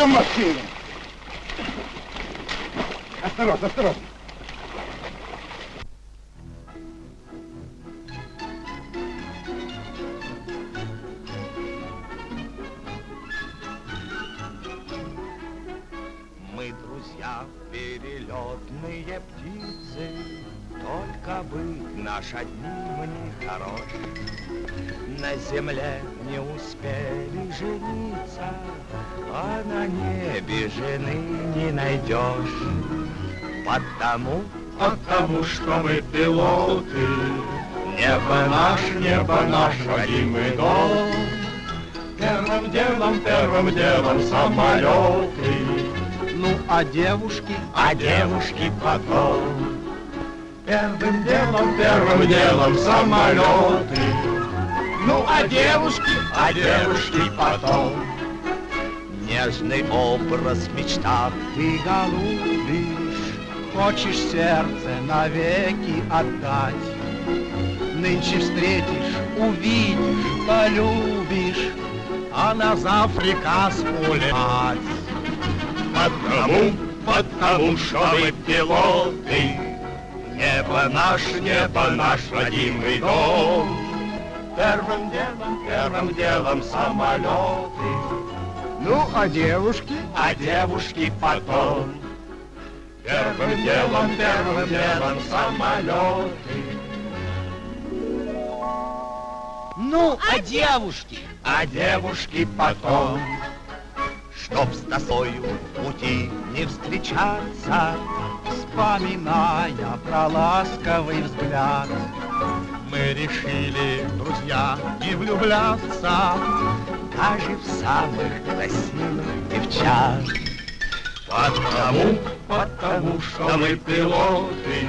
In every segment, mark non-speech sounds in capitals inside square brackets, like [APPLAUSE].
Сейчас же машина. Осторожно, осторожно. Небо наш родимый дом. Первым делом, первым делом самолеты, Ну, а девушки? а девушки потом. Первым делом, первым делом самолеты, ну а девушки, а девушки потом. нежный образ мечта ты голубишь, Хочешь сердце навеки отдать. Нынче встретишь, увидишь, полюбишь, А на завтра улетать. Потому, потому что мы пилоты, Небо наш, небо наш родимый дом. Первым делом, первым делом самолеты, Ну, а девушки? а девушки потом. Первым делом, первым делом самолеты, Ну, а девушки? а девушки потом. Чтоб с тосою пути не встречаться, Вспоминая про ласковый взгляд, Мы решили, друзья, не влюбляться. даже в самых красивых девчат. Потому, потому что мы пилоты,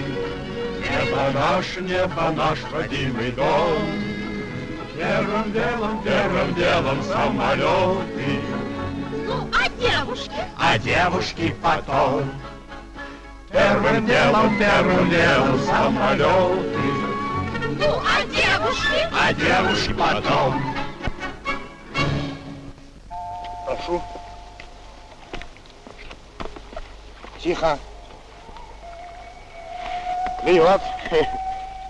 Небо наш, небо наш родимый дом. Первым делом, первым делом самолеты, Ну, а девушки? а девушки потом. Первым делом, первым делом самолеты, Ну, а девушки? а девушки потом. Прошу. Тихо. Вперед. [LAUGHS]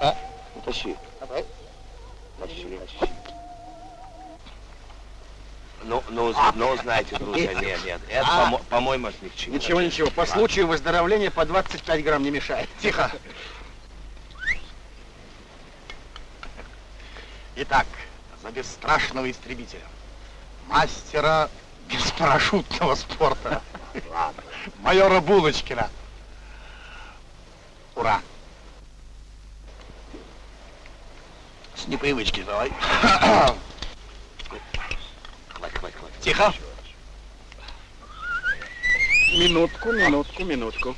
А? Утащи. Ну, ну, ну, знаете, друзья, нет, нет, это, А. помо- по-моему, это ни к чему. Ничего, ничего, по случаю выздоровления по 25 грамм не мешает. [LAUGHS] Тихо. Итак, за бесстрашного истребителя, мастера беспарашютного спорта, майора Булочкина. Ура! С непривычки давай. Тихо. Минутку, минутку, минутку.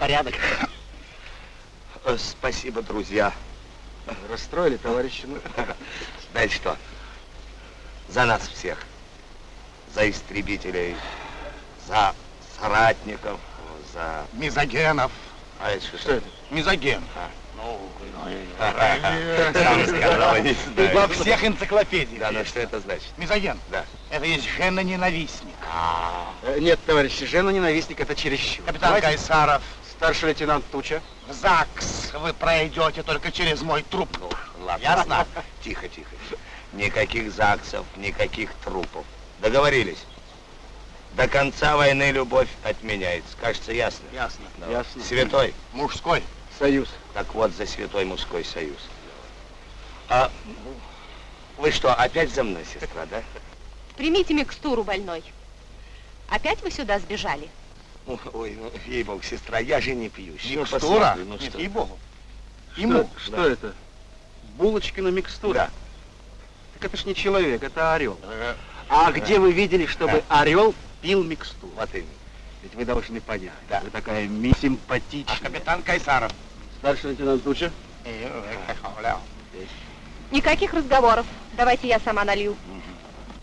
Порядок. Э, Спасибо, друзья. Расстроили, товарищи? Ну, Знаете что? За нас всех. За истребителей, за соратников, за... Мизогенов. А это что? что это? Мизоген. А. Ну, Сам сказал, не знаю. во всех энциклопедиях. Да, но что это значит? Мизоген. Да. Это есть жена-ненавистник. А, Нет, товарищи, жена ненавистник это чересчур. Капитан Кайсаров, Старший лейтенант Туча. в ЗАГС вы пройдете только через мой труп. ну, ладно. Ясно? [LAUGHS] Тихо, тихо. Никаких ЗАГСов, никаких трупов. Договорились? До конца войны любовь отменяется. Кажется, ясно? Ясно. Да. Ясно. Святой. Мужской. Союз. Так вот, за святой мужской союз. А вы что, опять за мной, сестра, да? Примите микстуру, больной. Опять вы сюда сбежали? Ну, Ой, ну, ей-богу, сестра, я же не пью. Всё, Микстура? Ну, Нет, что? ей-богу. Что, Ему. что да. это? Булочкина микстура? Да. Так это ж не человек, это орел. Э, А где вы видели, чтобы орел пил микстуру? Вот именно. Ведь вы должны понять. Да. Вы такая ми А симпатичная. капитан Кайсаров. Старший лейтенант Туча. Никаких разговоров. Давайте я сама налью.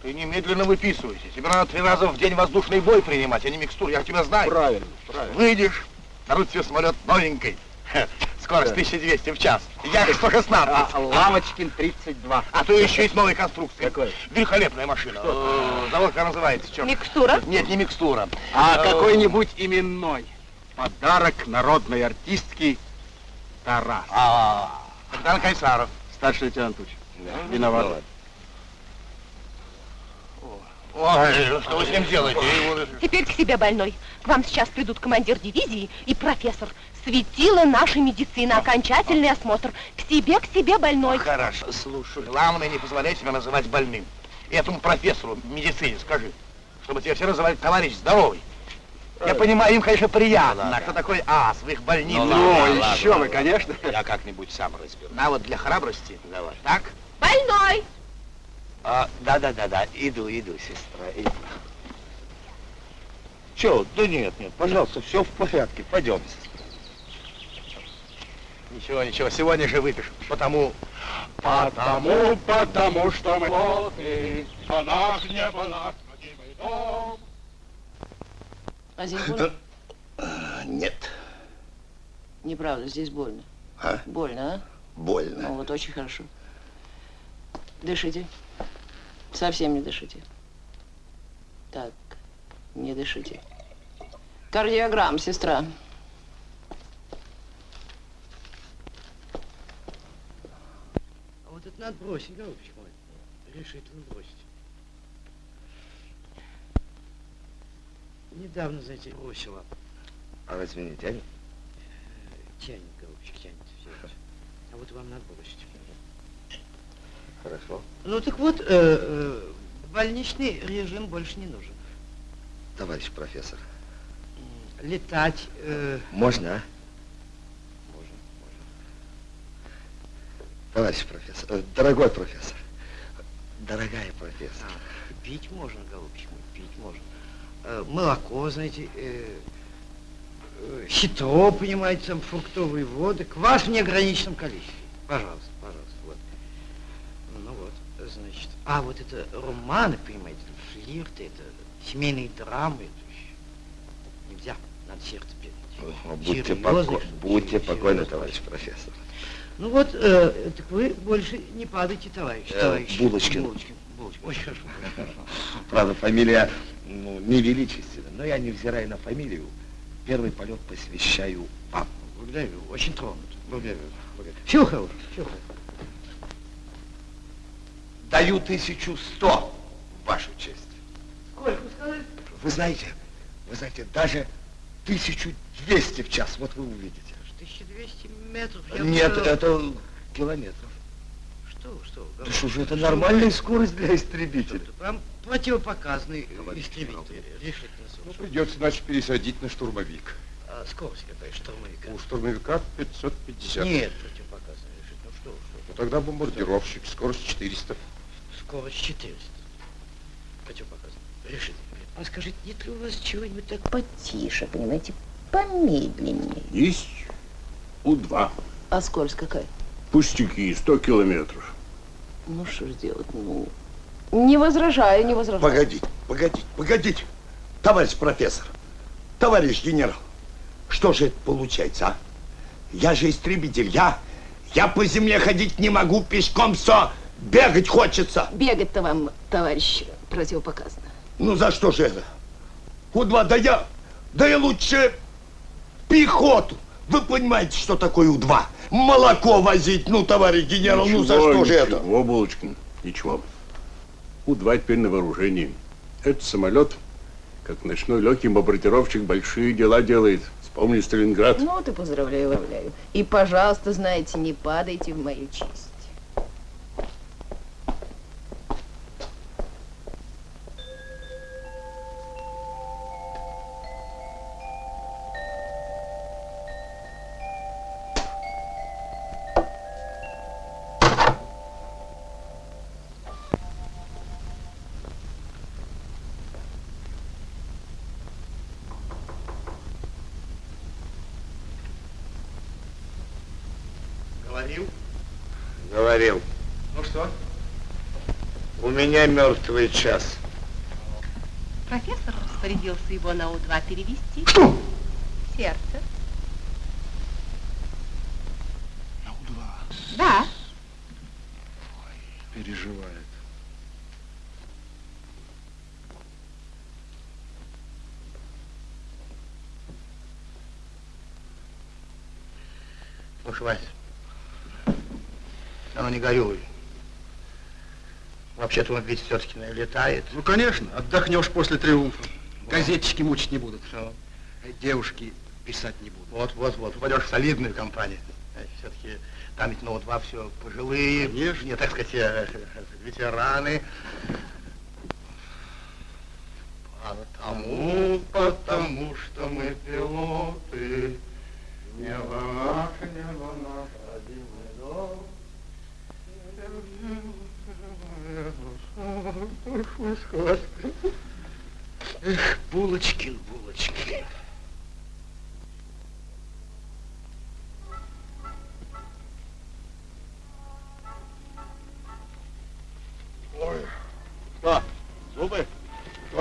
Ты немедленно выписывайся. Тебе надо три раза в день воздушный бой принимать, а не микстуру. Я тебя знаю. Правильно, правильно. Выйдешь, дадут тебе самолет новенький. С Скорость 1200 в час. Я столько с надпись. А, Лавочкин 32. А то еще есть новая конструкция. Какой? Великолепная машина. Э, Завод как называется, черт. Микстура? Нет, не микстура. А Э, какой-нибудь именной. Подарок народной артистки Тарас. А, Богдан Кайсаров. Старший лейтенант Уч. Виноват. Ой, ну что вы с ним делаете? Теперь к себе больной. К вам сейчас придут командир дивизии и профессор. Светило нашей медицины. Окончательный осмотр. К себе, к себе больной. Хорошо, слушай. Главное, не позволяй себя называть больным. И этому профессору медицине скажи, чтобы тебя все называли товарищ здоровый. Я понимаю, им, конечно, приятно, Ну, ладно. кто такой ас в их больнице. Ну, Ну, ладно, еще ладно. вы, конечно. Я как-нибудь сам разберусь. На вот для храбрости. Давай. Так? Больной! А, да-да-да-да, иду, иду, сестра, иду. Че? Да нет, нет, пожалуйста, все в порядке, пойдем, сестра. Ничего, ничего, сегодня же выпишем. Потому Потому, потому что мы наш небо наш родимый дом. А здесь больно? [CLEARS THROAT] Нет. Неправда, здесь больно. А? Больно, а? Ну Больно. вот, очень хорошо. Дышите. Совсем не дышите. Так, не дышите. Кардиограмм, сестра. А вот это надо бросить, голубчик мой. Решительно бросить. Недавно, знаете, бросила. А разве не тянет? Тянет, голубчик, тянет. это. А вот вам надо бросить. Хорошо. Ну так вот, э, э, больничный режим больше не нужен. Товарищ профессор. Летать, э, Можно, а? Можно, можно. Товарищ профессор, э, дорогой профессор, дорогая профессор. а, пить можно, голубчик пить можно. Э, молоко, знаете, э, э, хитро, понимаете, там фруктовые воды, квас в неограниченном количестве. Пожалуйста, пожалуйста, вот. Ну вот, значит. А вот это романы, понимаете, флирты, это семейные драмы, это нельзя, надо сердце беречь. О, Будьте, Серьезно, поко- будьте покойны, товарищ профессор. Ну вот, э, так вы больше не падайте, товарищ, Э, товарищ. Булочкин. Булочкин, Булочкин. Очень хорошо. Правда, фамилия ну, невеличественна, но я, невзирая на фамилию, первый полет посвящаю вам. Благодарю, очень тронут. Благодарю. благодарю. Хорошего. Даю тысячу сто в вашу честь. Сколько сказали? Вы знаете, вы знаете, даже тысячу двести в час, вот вы увидите. 1200 метров. я Нет, бы- это километров. Что, что? Да что же, это нормальная скорость для истребителя. Вам противопоказанный Товарищ истребитель. Ну, придется, значит, пересадить на штурмовик. А скорость какая штурмовика? У штурмовика 550. Нет, противопоказанный решительно. Ну что, что? Ну, тогда бомбардировщик, скорость 400. вы. Скорость 400. Противопоказанный. Решительно. А скажите, нет ли у вас чего-нибудь так Потише, понимаете, помедленнее. Есть У-2. А скорость какая? Пустяки, 100 километров. Ну что ж делать, ну... Не возражаю, не возражаю. Погодите, погодите, погодите. Товарищ профессор, товарищ генерал, что же это получается, а? Я же истребитель, я, я по земле ходить не могу, пешком все, бегать хочется. Бегать-то вам, товарищ, противопоказано. Ну за что же это? У-2, да я, да я лучше пехоту. Вы понимаете, что такое У-2? Молоко возить, ну, товарищ генерал, ну за Ничего, что же это? Ничего, Булочкин, ничего. У-2 теперь на вооружении. Этот самолет, как ночной легкий бомбардировщик, большие дела делает. Вспомни Сталинград. Ну, ты поздравляю, поздравляю. И, пожалуйста, знаете, не падайте в мою честь. Говорил. Ну что? У меня мертвый час. Профессор распорядился его на У-2 перевести. Что? Сердце. На У-2? Да. Ой, переживает. Уж, Вась, не горюй. Вообще-то он ведь все-таки летает. Ну, конечно, отдохнешь после триумфа. Газетчики мучить не будут. Все. Девушки писать не будут. Вот, вот, вот, попадешь в солидную компанию. Все-таки там ведь, ну, вот два все пожилые, Конечно. не, так сказать, э, ветераны.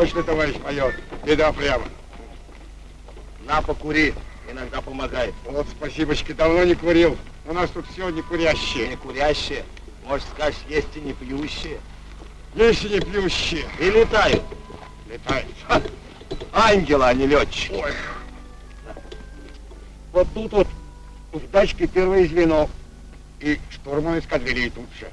Точно, товарищ майор, беда прямо. На, покури, иногда помогает. Вот спасибочки, давно не курил. У нас тут все не курящие. Не курящие, может, скажешь, есть и не пьющие. Есть и не пьющие. И летают. Летает. Ангелы, а не летчики. Ой. Вот тут вот в дачке первое звено. И штурман эскадрильи тут же.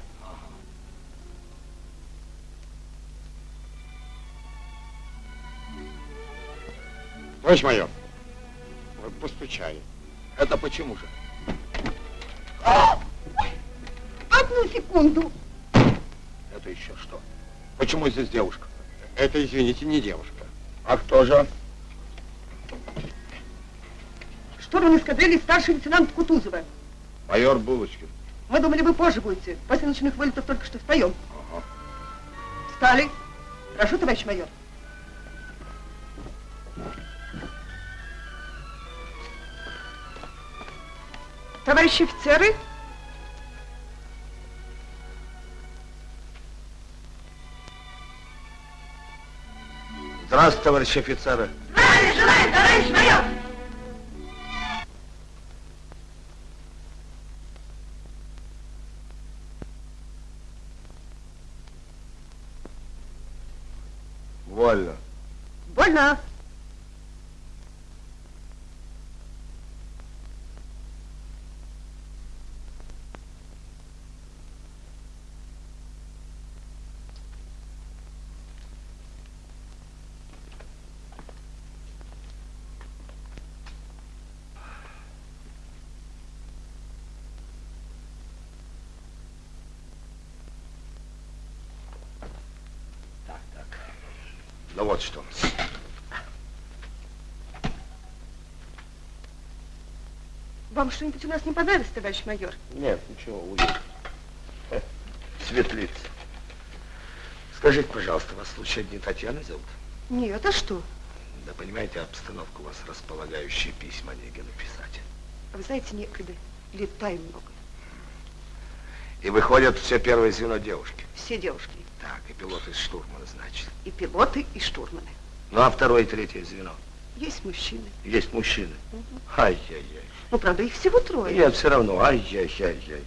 Товарищ майор, вот постучали. Это почему же? Одну секунду. Это еще что? Почему здесь девушка? Это, извините, не девушка. А кто же? Штурман эскадрильи старший лейтенант Кутузова. Майор Булочкин. Мы думали, вы позже будете. После ночных вылетов только что встаем. Ага. Встали. Прошу, товарищ майор. Товарищи офицеры, Здравствуйте, товарищи офицеры. желаем, товарищ майор! Вольно. Больно. Ну вот что. Вам что-нибудь у нас не понравилось, товарищ майор? Нет, ничего, уйдет. Светлица. Скажите, пожалуйста, вас случайно не Татьяна зовут? Нет, а что? Да понимаете, обстановка у вас располагающие письма негде написать. А вы знаете, некогда. Летаем много. И выходят все первое звено девушки. Все девушки. Так, и пилот из штурмана, значит. И пилоты, и штурманы. Ну, а второе и третье звено? Есть мужчины. Есть мужчины. Ай-яй-яй. Ну, правда, их всего трое. Нет, все равно. Ай-яй-яй-яй.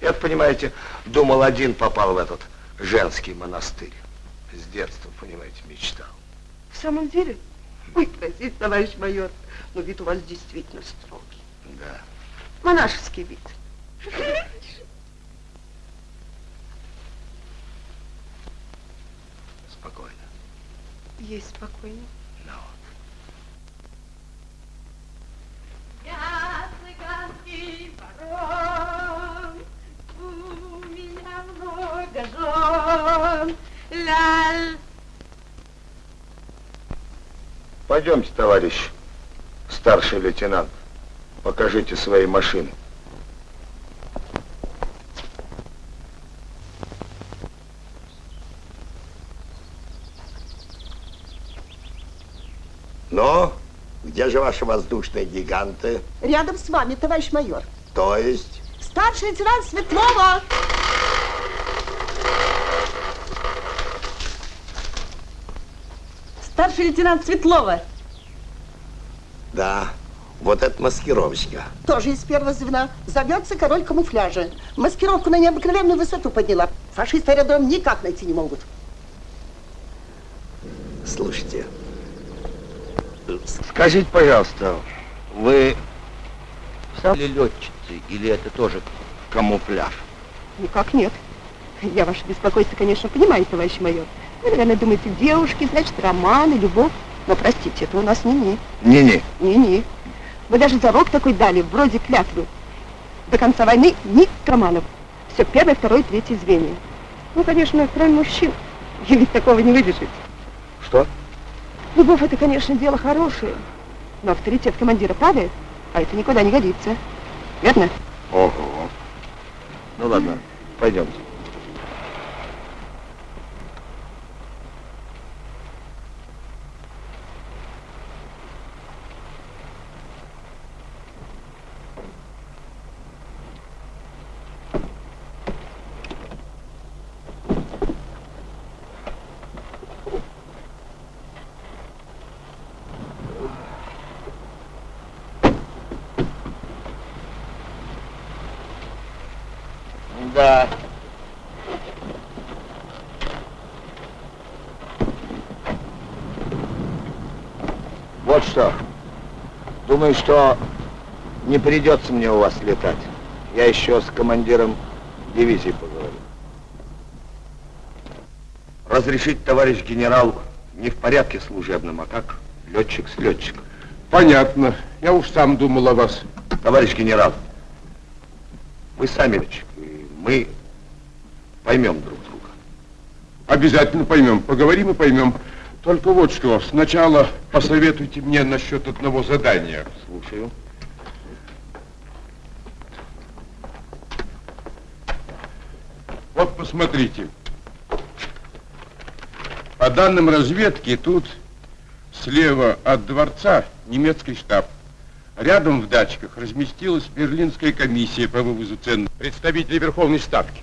Я, понимаете, думал, один попал в этот женский монастырь. С детства, понимаете, мечтал. В самом деле? Ой, простите, товарищ майор, но вид у вас действительно строгий. Да. Монашеский вид. Спокойно. Есть спокойно. Пойдемте, товарищ старший лейтенант. Покажите свои машины. Но где же ваши воздушные гиганты? Рядом с вами, товарищ майор. То есть? Старший лейтенант Светлова! Старший лейтенант Светлова. Да, вот это маскировочка. Тоже из первого звена. Зовется король камуфляжа. Маскировку на необыкновенную высоту подняла. Фашисты аэродром никак найти не могут. Слушайте, скажите, пожалуйста, вы сами летчицы или это тоже камуфляж? Никак нет. Я ваше беспокойство, конечно, понимаю, товарищ майор. Вы, наверное, думаете, девушки, значит, романы, любовь. Но, простите, это у нас не-не. Не-не. Не-не. Вы даже зарок такой дали, вроде клятвы. До конца войны ни романов. Все первое, второе, третье звенья. Ну, конечно, кроме мужчин. И ведь такого не выбежит. Что? Любовь это, конечно, дело хорошее. Но авторитет командира падает, а это никуда не годится. Верно? Ого. Ну ладно, пойдемте. Да. Вот что. Думаю, что не придется мне у вас летать. Я еще с командиром дивизии поговорю. Разрешить, товарищ генерал, не в порядке служебном, а как летчик с летчиком. Понятно. Я уж сам думал о вас. Товарищ генерал, вы сами летчик, и мы поймем друг друга. Обязательно поймем. Поговорим и поймем. Только вот что, сначала посоветуйте мне насчет одного задания. Слушаю. Вот посмотрите. По данным разведки, тут слева от дворца немецкий штаб. Рядом в дачках разместилась Берлинская комиссия по вывозу цен представителей Верховной Ставки.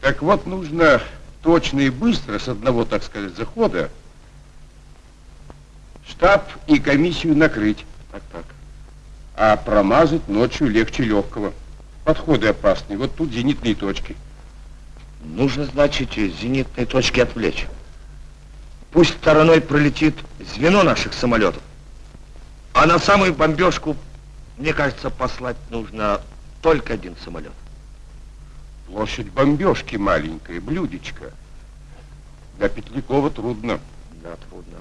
Так вот, нужно точно и быстро, с одного, так сказать, захода, штаб и комиссию накрыть. Так, так. А промазать ночью легче легкого. Подходы опасные. Вот тут зенитные точки. Нужно, значит, зенитные точки отвлечь. Пусть стороной пролетит звено наших самолетов. А на самую бомбежку, мне кажется, послать нужно только один самолет. Площадь бомбежки маленькая, блюдечко. Для Петлякова трудно. Да, трудно.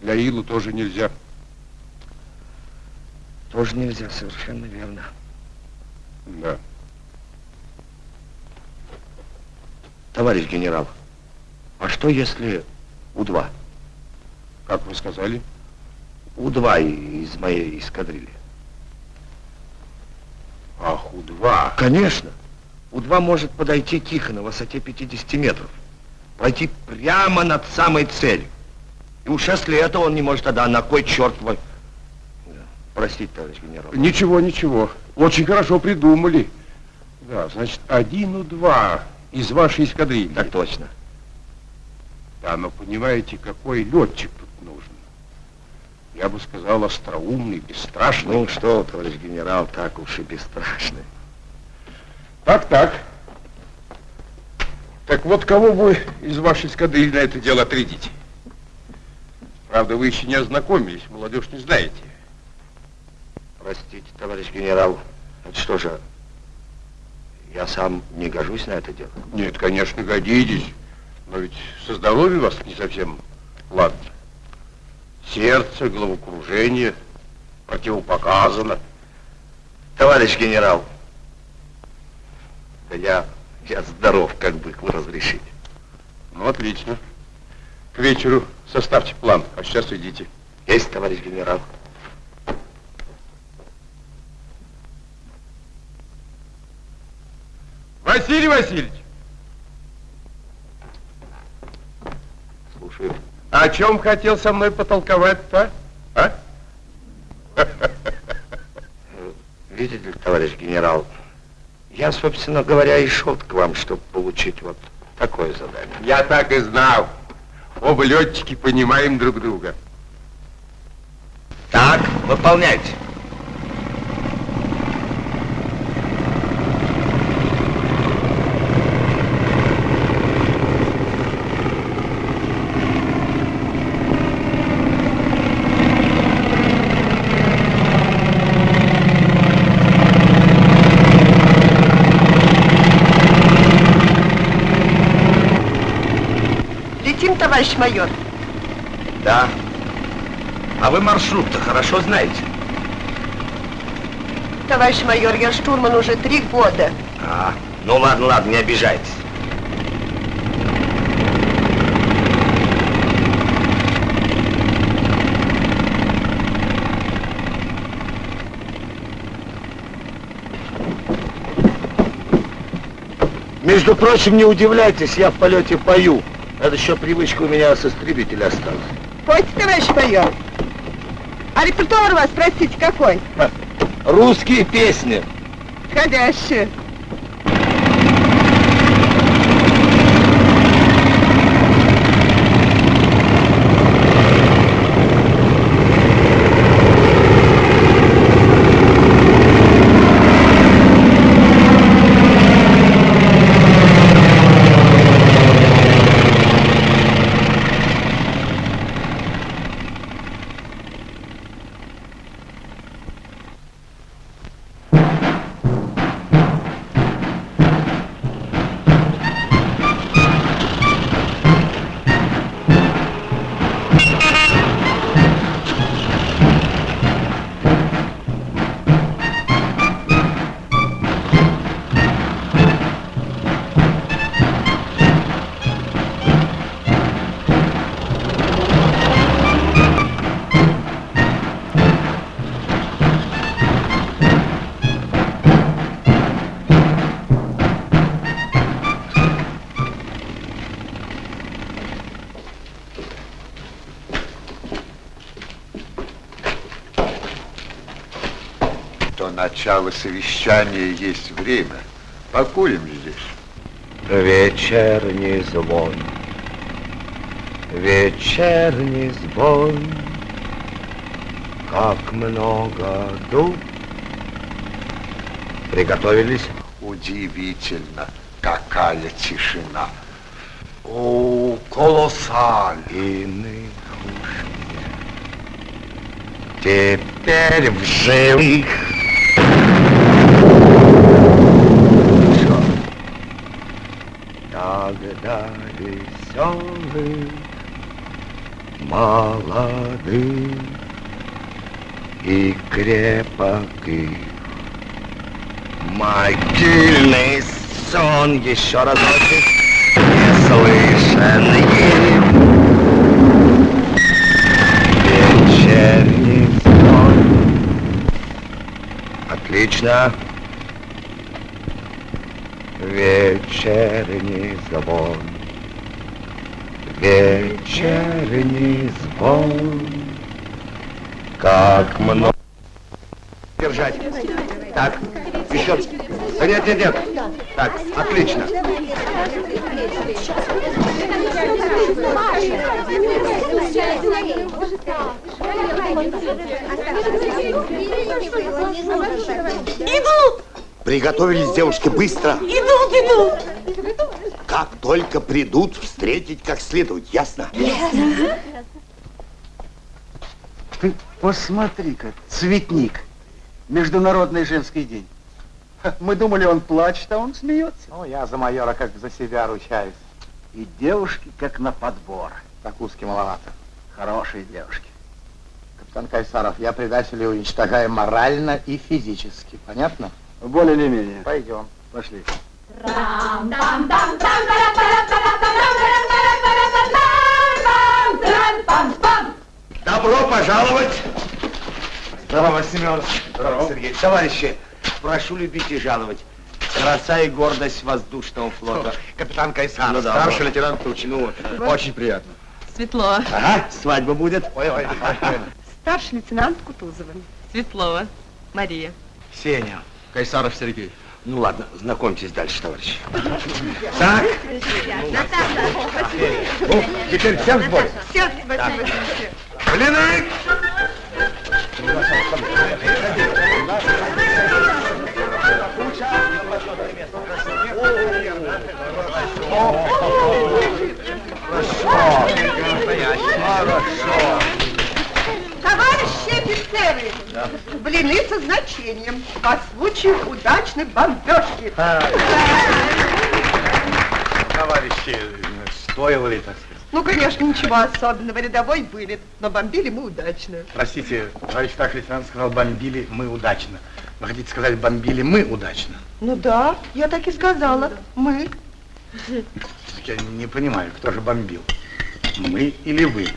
Для Илу тоже нельзя. Тоже нельзя, совершенно верно. Да. Товарищ генерал, а что если У-2? Как вы сказали? У-2 из моей эскадрильи. Ах, У-2. Конечно. У-2 может подойти тихо на высоте 50 метров. Пройти прямо над самой целью. И уж если это он не может, тогда на кой черт вы... Простите, товарищ генерал. Ничего, ничего. Очень хорошо придумали. Да, значит, один У-2 из вашей эскадрильи. Так точно. Да, но понимаете, какой летчик тут нужен? Я бы сказал, остроумный, бесстрашный. Ну что, товарищ генерал, так уж и бесстрашный. Так, так. Так вот, кого вы из вашей эскадрильи на это дело отрядите? Правда, вы еще не ознакомились, молодежь не знаете. Простите, товарищ генерал, это что же, я сам не гожусь на это дело? Нет, конечно, годитесь. Но ведь со здоровьем вас не совсем ладно. Сердце, головокружение противопоказано. Товарищ генерал, да я, я здоров, как бы вы разрешите. Ну, отлично. К вечеру составьте план, а сейчас идите. Есть, товарищ генерал. Василий Васильевич! Слушаю. О чем хотел со мной потолковать-то, а? Видите ли, товарищ генерал, я, собственно говоря, и шел к вам, чтобы получить вот такое задание. Я так и знал. Оба летчики понимаем друг друга. Так, выполняйте. Товарищ майор? Да. А вы маршрут-то хорошо знаете? Товарищ майор, я штурман уже три года. А, ну ладно, ладно, не обижайтесь. Между прочим, не удивляйтесь, я в полете пою. Это еще привычка у меня с истребителя осталась. Пойте, товарищ майор. А репертуар у вас, простите, какой? Русские песни. Ходящие. Начала совещания есть время. Покурим здесь. Вечерний звон, вечерний звон, как много дуб. Приготовились? Удивительно, какая тишина. О, колоссаль. Иных уж нет. Теперь в живых. Тогда веселых, молодых и крепких. Могильный сон еще разочек не слышен им. Вечерний сон. Отлично. Вечерний звон. Вечерний звон. Как много... Держать. Так, еще. Нет, нет, нет. Так, отлично. Идут! Приготовились, девушки, быстро. Идут, идут. Как только придут, встретить как следует, ясно? Ты посмотри-ка, цветник. Международный женский день. Мы думали, он плачет, а он смеется. Ну, я за майора как за себя ручаюсь. И девушки как на подбор. Закуски маловато. Хорошие девушки. Капитан Кайсаров, я предателей уничтожаю морально и физически. Понятно? Более или менее. Пойдем. Пошли. Добро пожаловать. Здорово, Семен. Здорово, Сергей. Товарищи, прошу любить и жаловать. Краса и гордость воздушного флота. Капитан Кайсаров, Ну да, старший вот. лейтенант Тучин. Ну, очень приятно. Светлова. Ага, свадьба будет. Ой, ой, Старший лейтенант Кутузова. Светлова. Мария. Сеня. Кайсаров Сергей. Ну ладно, знакомьтесь дальше, товарищи. Так, ну, теперь всем в бой. Все, спасибо. Блины! Товарищи офицеры, блины со значением по случаю удачной бомбежки. Товарищи, стоило ли, так сказать? Ну, конечно, ничего особенного, рядовой вылет, но бомбили мы удачно. Простите, товарищ старший лейтенант сказал, бомбили мы удачно. Вы хотите сказать, бомбили мы удачно? Ну да, я так и сказала, мы. Я не понимаю, кто же бомбил? Мы или вы?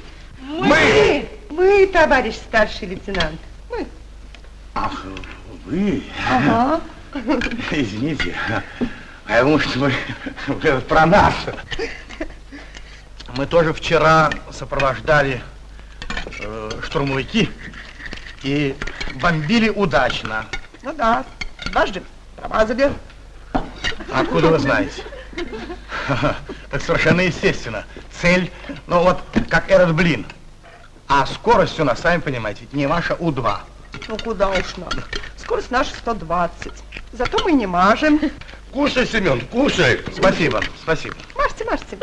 Мы! Мы, товарищ старший лейтенант. Мы. Ах, вы? Ага. [LAUGHS] Извините. А я думал, что вы, вы про нас. Мы тоже вчера сопровождали э, штурмовики и бомбили удачно. Ну да, дважды промазали. Откуда вы знаете? [LAUGHS] Так совершенно естественно. Цель, ну вот, как этот блин. А скорость у нас, сами понимаете, ведь не ваша У-2. Ну куда уж надо. Скорость наша 120. Зато мы не мажем. Кушай, Семен, кушай. Спасибо, спасибо. Мажьте, мажьте.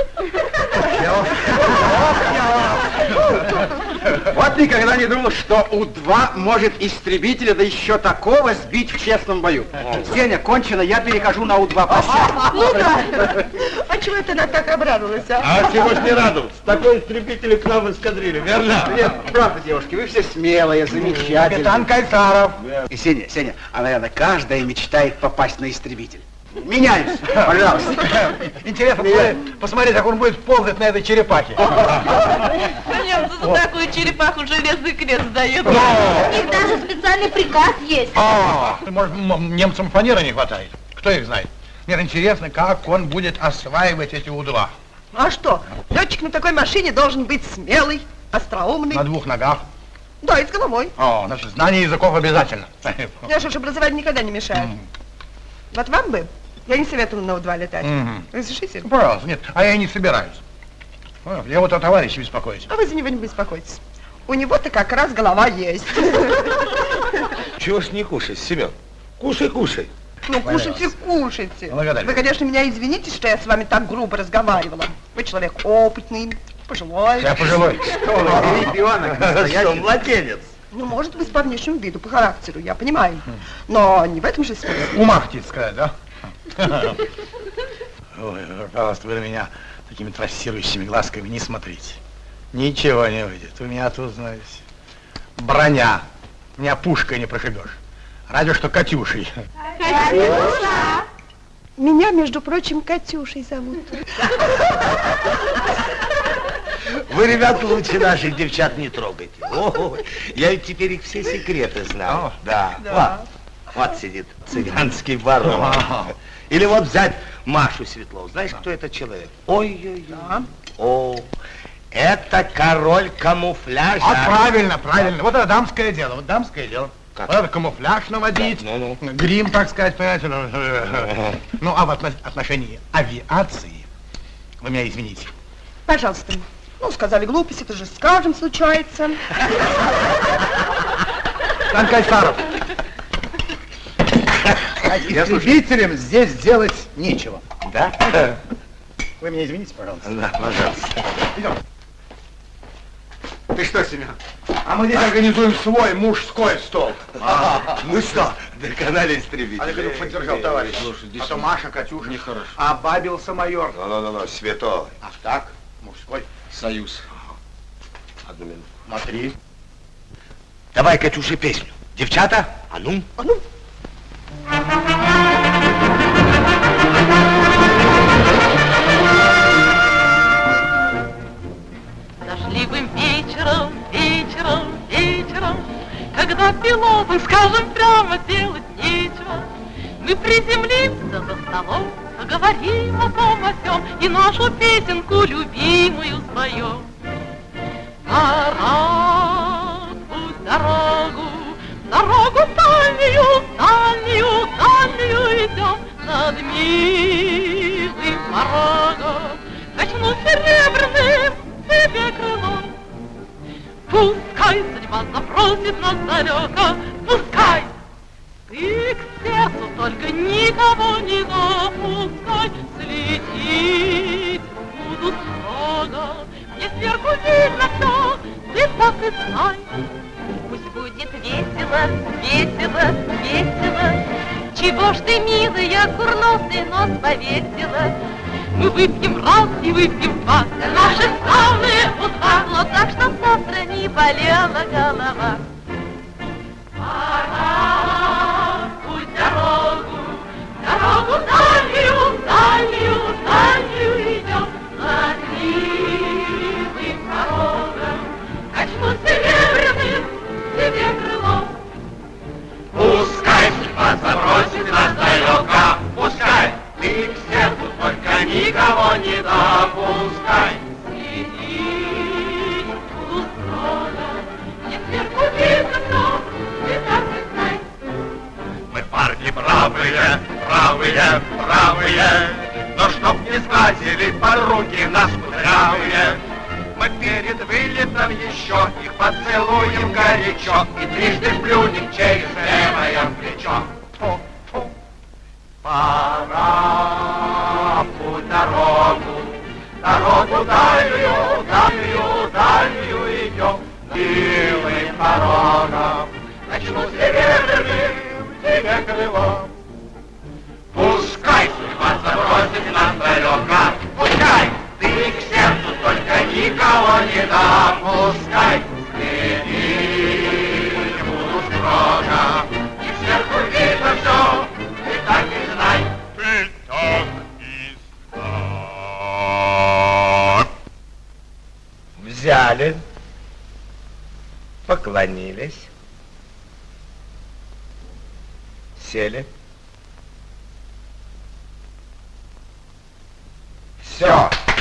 Вот никогда не думал, что У-2 может истребителя, да еще такого, сбить в честном бою. Сеня, кончено, я перехожу на У-2 прощай. Ну да. А чего это она так обрадовалась, а? А чего ж не радоваться? Такой истребитель к нам в эскадриле, верно? Нет, правда, девушки, вы все смелые, замечательные. Капитан Кайсаров. И Сеня, Сеня, а, наверное, каждая мечтает попасть на истребитель. Меняюсь, пожалуйста. Интересно посмотреть, посмотреть, как он будет ползать на этой черепахе. Немцы за такую черепаху железный крест дают. У них даже специальный приказ есть. А, может, немцам фанеры не хватает? Кто их знает? Нет, интересно, как он будет осваивать эти У-2. А что? Летчик на такой машине должен быть смелый, остроумный. На двух ногах. Да, и с головой. О, значит, знание языков обязательно. Я же образование никогда не мешает. Вот вам бы, я не советую на У-2 летать. Мгм. Разрешите? Пожалуйста, нет, а я и не собираюсь. А, Я вот о товарище беспокоюсь. А вы за него не беспокойтесь. У него-то как раз голова есть. [LAUGHS] Чего ж не кушать, Семен? Кушай, кушай. Ну, кушайте, кушайте. Благодарю. Вы, конечно, меня извините, что я с вами так грубо разговаривала. Вы человек опытный, пожилой. Я пожилой. Ребенок, [LAUGHS] Что, настоящий. младенец? Ну, может быть, по внешнему виду, по характеру, я понимаю. Но не в этом же смысл. Ума хотите сказать, да? Ой, пожалуйста, вы на меня такими трассирующими глазками не смотрите. Ничего не выйдет. У меня тут, знаете, броня. Меня пушкой не прошибешь. Разве что Катюшей. Меня, между прочим, Катюшей зовут. Вы, ребята, лучше наших девчат не трогайте. О, я ведь теперь их все секреты знаю. Да. Вот, вот сидит цыганский барон. Или вот взять Машу Светлову. Знаешь, кто это человек? Ой-ой-ой. О, это король камуфляжа. А правильно, правильно. Вот это дамское дело, вот дамское дело. Как? Вот это камуфляж наводить, Ну-ну. грим, так сказать, понимаете. ну, Ну, а в отно- отношении авиации, вы меня извините, Пожалуйста. Ну, сказали глупость, это же с каждым случается. Сан Кайсаров. Истребителям здесь делать нечего. Да? Вы меня извините, пожалуйста. Да, пожалуйста. Идем. Ты что, Семен? А мы здесь организуем свой мужской стол. Ну что, доконали истребитель. Олег Ильич поддержал товарищ. а то Маша, Катюша. Нехорошо. А бабился майор. Ну-ну-ну, святой. А так, мужской. Союз. Одну минуту. Смотри. Давай, Катюша, песню. Девчата, а ну? А ну, Дождливым вечером, вечером, вечером, Когда пилотам, скажем прямо, делать нечего, Мы приземлимся за столом, поговорим о том о сём И нашу песенку любимую споем. Пора путь дорогу, дорогу дальнюю, дальнюю, дальнюю идем Над милым порогом, качну серебряным тебе крылом. Пускай судьба запросит нас далеко, пускай. Ты к сердцу только никого не допускай, Слететь буду строго, мне сверху видно все, ты так и знай. Пусть будет весело, весело, весело, Чего ж ты, милая, курносый нос повесила? Мы выпьем раз и выпьем два. Наши славные утра. Вот так, чтоб завтра не болела голова. Пора путь дорогу, дорогу дальнюю, дальнюю бравые, бравые, но чтоб не сглазили подруги нас кудрявые. Мы перед вылетом еще их поцелуем горячо И трижды плюнем через левое плечо. Пора путь дорогу, дорогу дальнюю, дальнюю, дальнюю идем. Милым порогом начну серебряным тебе крылом. Далеко, пускай ты к сердцу только никого не допускай. Следи, буду строго, и сверху видно все, ты так и знай. Ты так и знай. Взяли, поклонились, сели. Все.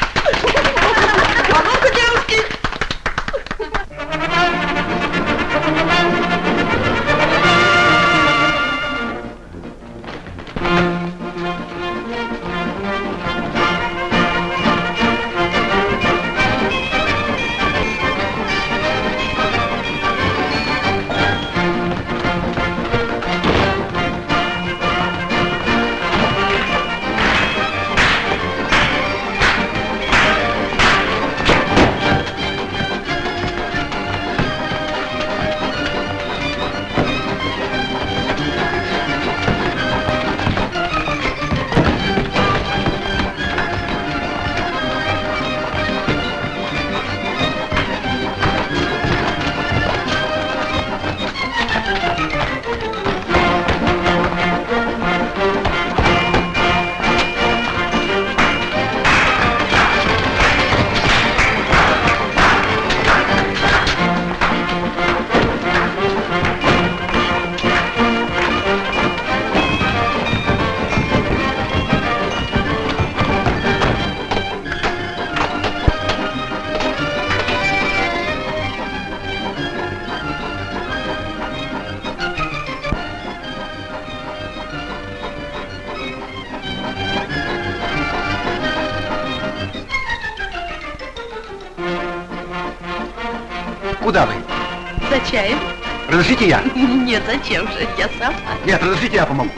Нет, зачем же? Я сама. Нет, разрешите я помогу.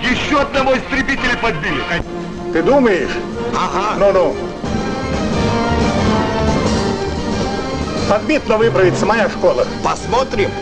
Еще одного истребителя подбили. Ты думаешь? Ага. Ну-ну. Подбит, но выправится моя школа. Посмотрим.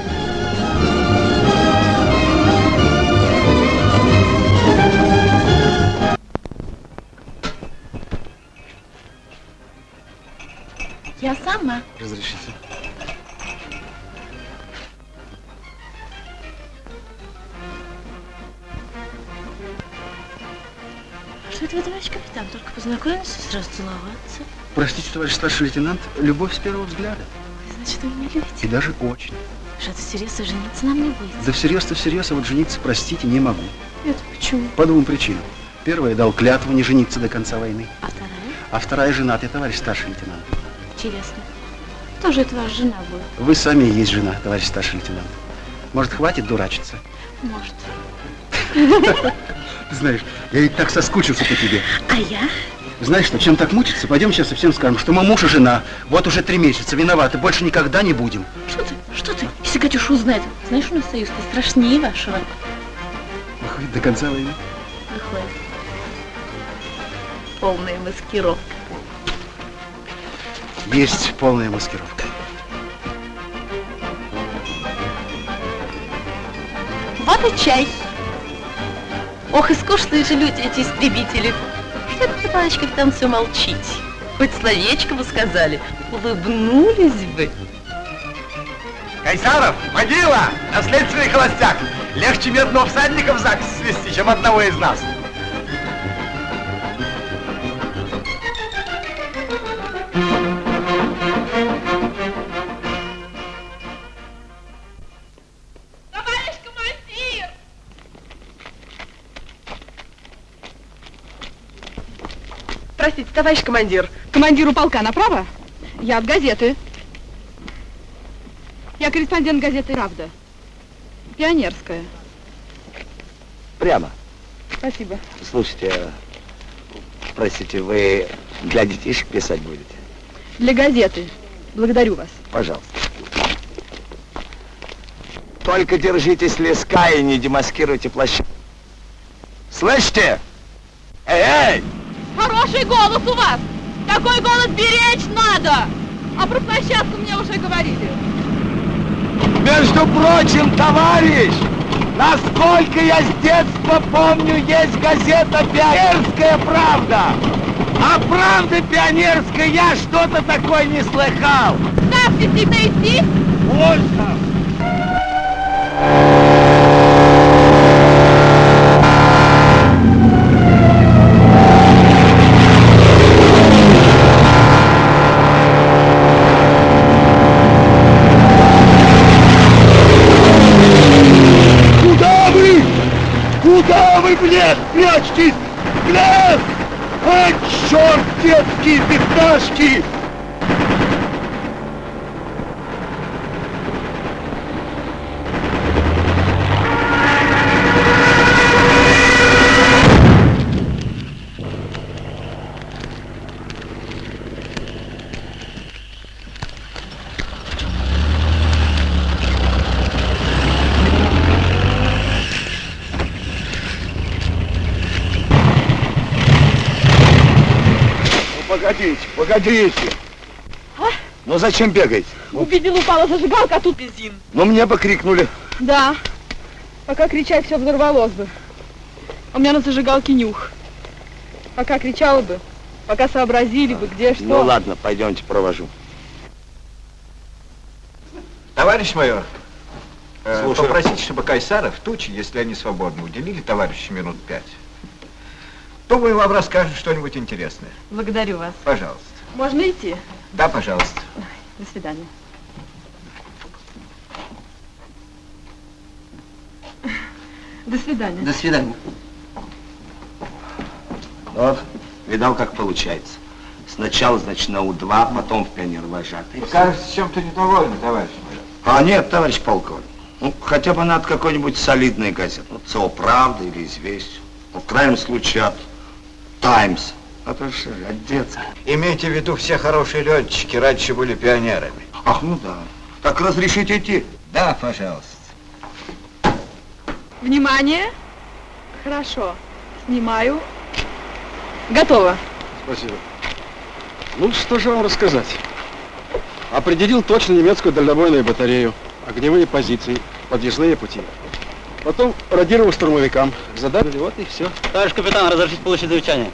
Товарищ старший лейтенант, любовь с первого взгляда. Значит, вы меня любите? И даже очень. Что-то всерьез жениться нам не будет. Да всерьез-то всерьез, а вот жениться, простите, не могу. Это почему? По двум причинам. Первая, дал клятву не жениться до конца войны. А вторая? А вторая, женатый товарищ старший лейтенант. Интересно. Кто же это ваша жена будет? Вы сами и есть жена, товарищ старший лейтенант. Может, хватит дурачиться? Может. [LAUGHS] Ты знаешь, я ведь так соскучился по тебе. А я? Знаешь что, чем так мучиться? Пойдем сейчас и всем скажем, что мы муж и жена. Вот уже три месяца, виноваты, больше никогда не будем. Что ты? Что ты? Если Катюша узнает, знаешь, у нас союз-то страшнее вашего. Выходит, до конца войны. Выходит. Полная маскировка. Есть полная маскировка. Вот и чай. Ох, и скучные же люди эти истребители. Товарищ капитан, все молчите? Хоть словечко бы сказали, улыбнулись бы. Кайсаров, могила, наследственный холостяк. Легче медного всадника в ЗАГС свести, чем одного из нас. Товарищ командир. Командиру полка направо? Я от газеты. Я корреспондент газеты «Правда». Пионерская. Прямо. Спасибо. Слушайте, простите, вы для детишек писать будете? Для газеты. Благодарю вас. Пожалуйста. Только держитесь леска и не демаскируйте плащ. Слышите? Эй, эй! Хороший голос у вас! Такой голос беречь надо! А про площадку мне уже говорили. Между прочим, товарищ, насколько я с детства помню, есть газета «Пионерская правда». А правда пионерская я что-то такое не слыхал. Ставьте себе идти. Можно. Куда вы? Блядь, прячетесь? Блядь! А, черт, детские пятнашки! Ну, погодите, погодите. Ну зачем бегаете? Увидел, упала зажигалка, а тут бензин. Ну мне бы крикнули. Да. Пока кричать, все взорвалось бы. У меня на зажигалке нюх. Пока кричала бы, пока сообразили бы, где что. Ну ладно, пойдемте провожу. Товарищ майор, э, Слушаю. попросите, чтобы Кайсаров, Тучи, если они свободны, уделили товарищу минут пять. Думаю, вам расскажут что-нибудь интересное. Благодарю вас. Пожалуйста. Можно идти? Да, пожалуйста. До свидания. До свидания. До свидания. Вот, видал, как получается. Сначала, значит, на У-2, потом в пионер-вожатый. Вы, кажется, чем-то недовольны, товарищ майор. А нет, товарищ полковник. Ну, хотя бы надо какой-нибудь солидной газеты. Ну, ЦО «Правда» или «Известия». Ну, в крайнем случае от «Таймс». А то что же, от детства. Имейте в виду, все хорошие летчики раньше были пионерами. Ах, ну да. Так разрешите идти? Да, пожалуйста. Внимание. Хорошо. Снимаю. Готово. Спасибо. Ну, что же вам рассказать? Определил точно немецкую дальнобойную батарею, огневые позиции, подъездные пути. Потом радировал штурмовикам. Задали, вот и все. Товарищ капитан, разрешите получить замечание?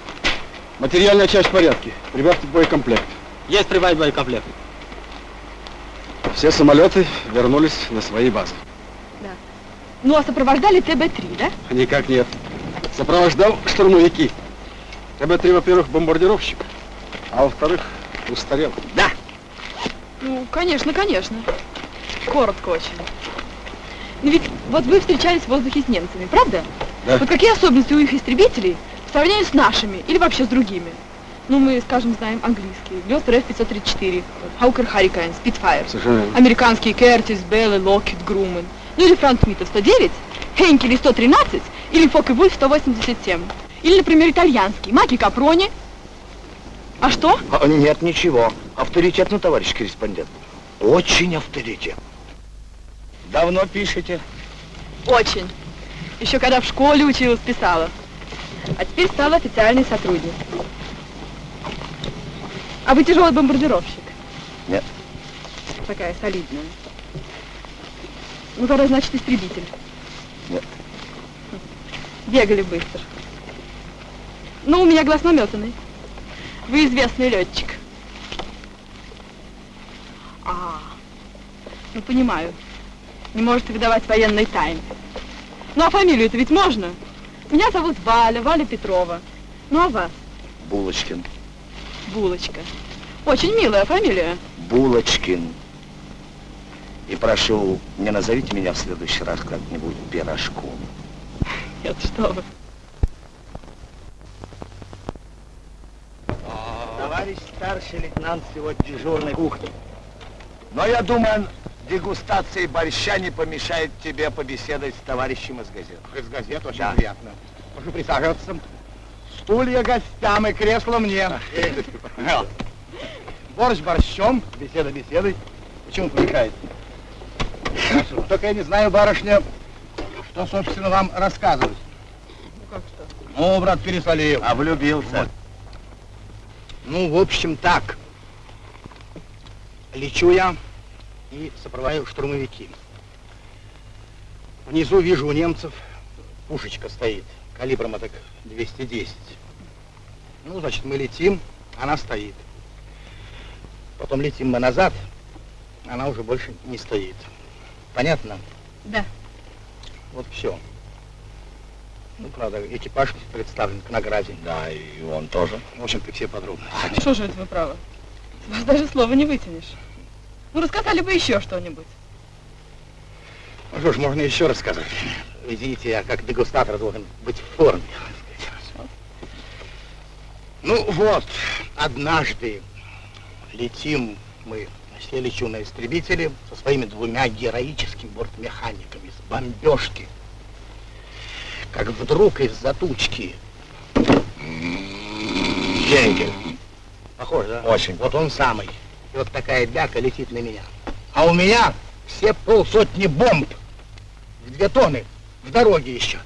Материальная часть в порядке. Прибавьте боекомплект. Есть прибавить боекомплект. Все самолеты вернулись на свои базы. Ну, а сопровождали ТБ-3, да? Никак нет. Сопровождал штурмовики. ТБ-3, во-первых, бомбардировщик, а во-вторых, устарел. Да. Ну, конечно, конечно. Коротко очень. Ну ведь вот вы встречались в воздухе с немцами, правда? Да. Вот какие особенности у их истребителей в сравнении с нашими или вообще с другими? Ну, мы, скажем, знаем английские. Глёстер F-534, Хаукер Харрикайн, Спитфайр. Американские Кертис, Беллы, Локхит, Грумен. Ну или Франц Митов 109, Хенкели 113 или Фок и Вульф 187. Или, например, итальянский, Маки Капрони. А что? А, нет, ничего. Авторитетно, товарищ корреспондент. Очень авторитет. Давно пишете? Очень. Еще когда в школе училась, писала. А теперь стала официальный сотрудник. А вы тяжелый бомбардировщик? Нет. Такая солидная. Ну, тогда, значит, истребитель. Нет. Бегали быстро. Ну, у меня глаз наметанный. Вы известный летчик. А, ну понимаю. Не можете выдавать военной тайны. Ну а фамилию-то ведь можно? Меня зовут Валя, Валя Петрова. Ну а вас? Булочкин. Булочка. Очень милая фамилия. Булочкин. И прошу, не назовите меня в следующий раз как-нибудь пирожком. Нет, что вы. Товарищ старший лейтенант сегодня дежурной кухни. Но я думаю, дегустации борща не помешает тебе побеседовать с товарищем из газет. Из газет очень Да. приятно. Прошу присаживаться. Стулья гостям и кресло мне. [LAUGHS] Борщ борщом, беседа беседой. Почему помешает? Хорошо. Только я не знаю, барышня, что, собственно, вам рассказывать. Ну как что? Ну, брат, пересолил. А влюбился. Ну, в общем, так. Лечу я и сопровождаю штурмовики. Внизу вижу у немцев пушечка стоит, калибром так 210. Ну, значит, мы летим, она стоит. Потом летим мы назад, она уже больше не стоит. Понятно? Да. Вот все. Ну, правда, экипаж представлен к награде. Да, и он тоже. В общем-то, все подробности. Что же это вы правы? Вас даже слова не вытянешь. Ну, рассказали бы еще что-нибудь. Ну что ж, можно еще рассказать. Извините, я как дегустатор должен быть в форме. Ну вот, однажды летим мы, я лечу на истребителе со своими двумя героическими бортмеханиками с бомбежки. Как вдруг из-за тучки Генкель. Похож, да? Очень. Вот он самый. И вот такая бяка летит на меня. А у меня все полсотни бомб в две тонны в дороге еще.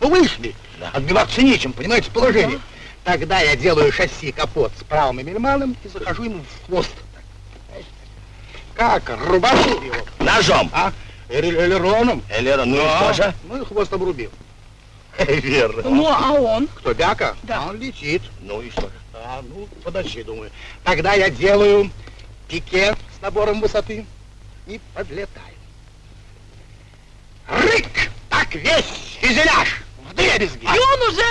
Ну, вышли. Отбиваться нечем, понимаете, положение. Тогда я делаю шасси капот с правым эмельманом и захожу ему в хвост. Как? Рубашу его. Ножом. А? Эле- Элероном. Элерон, ну и Да. что же? Ну и хвост обрубил. [LAUGHS] Верно. Ну, а он? Кто, Бяка? Да. А он летит. Ну и что же? А, ну, подожди, думаю. Тогда я делаю пике с набором высоты и подлетаю. Рык! Так весь фюзеляж в дребезги. И он уже...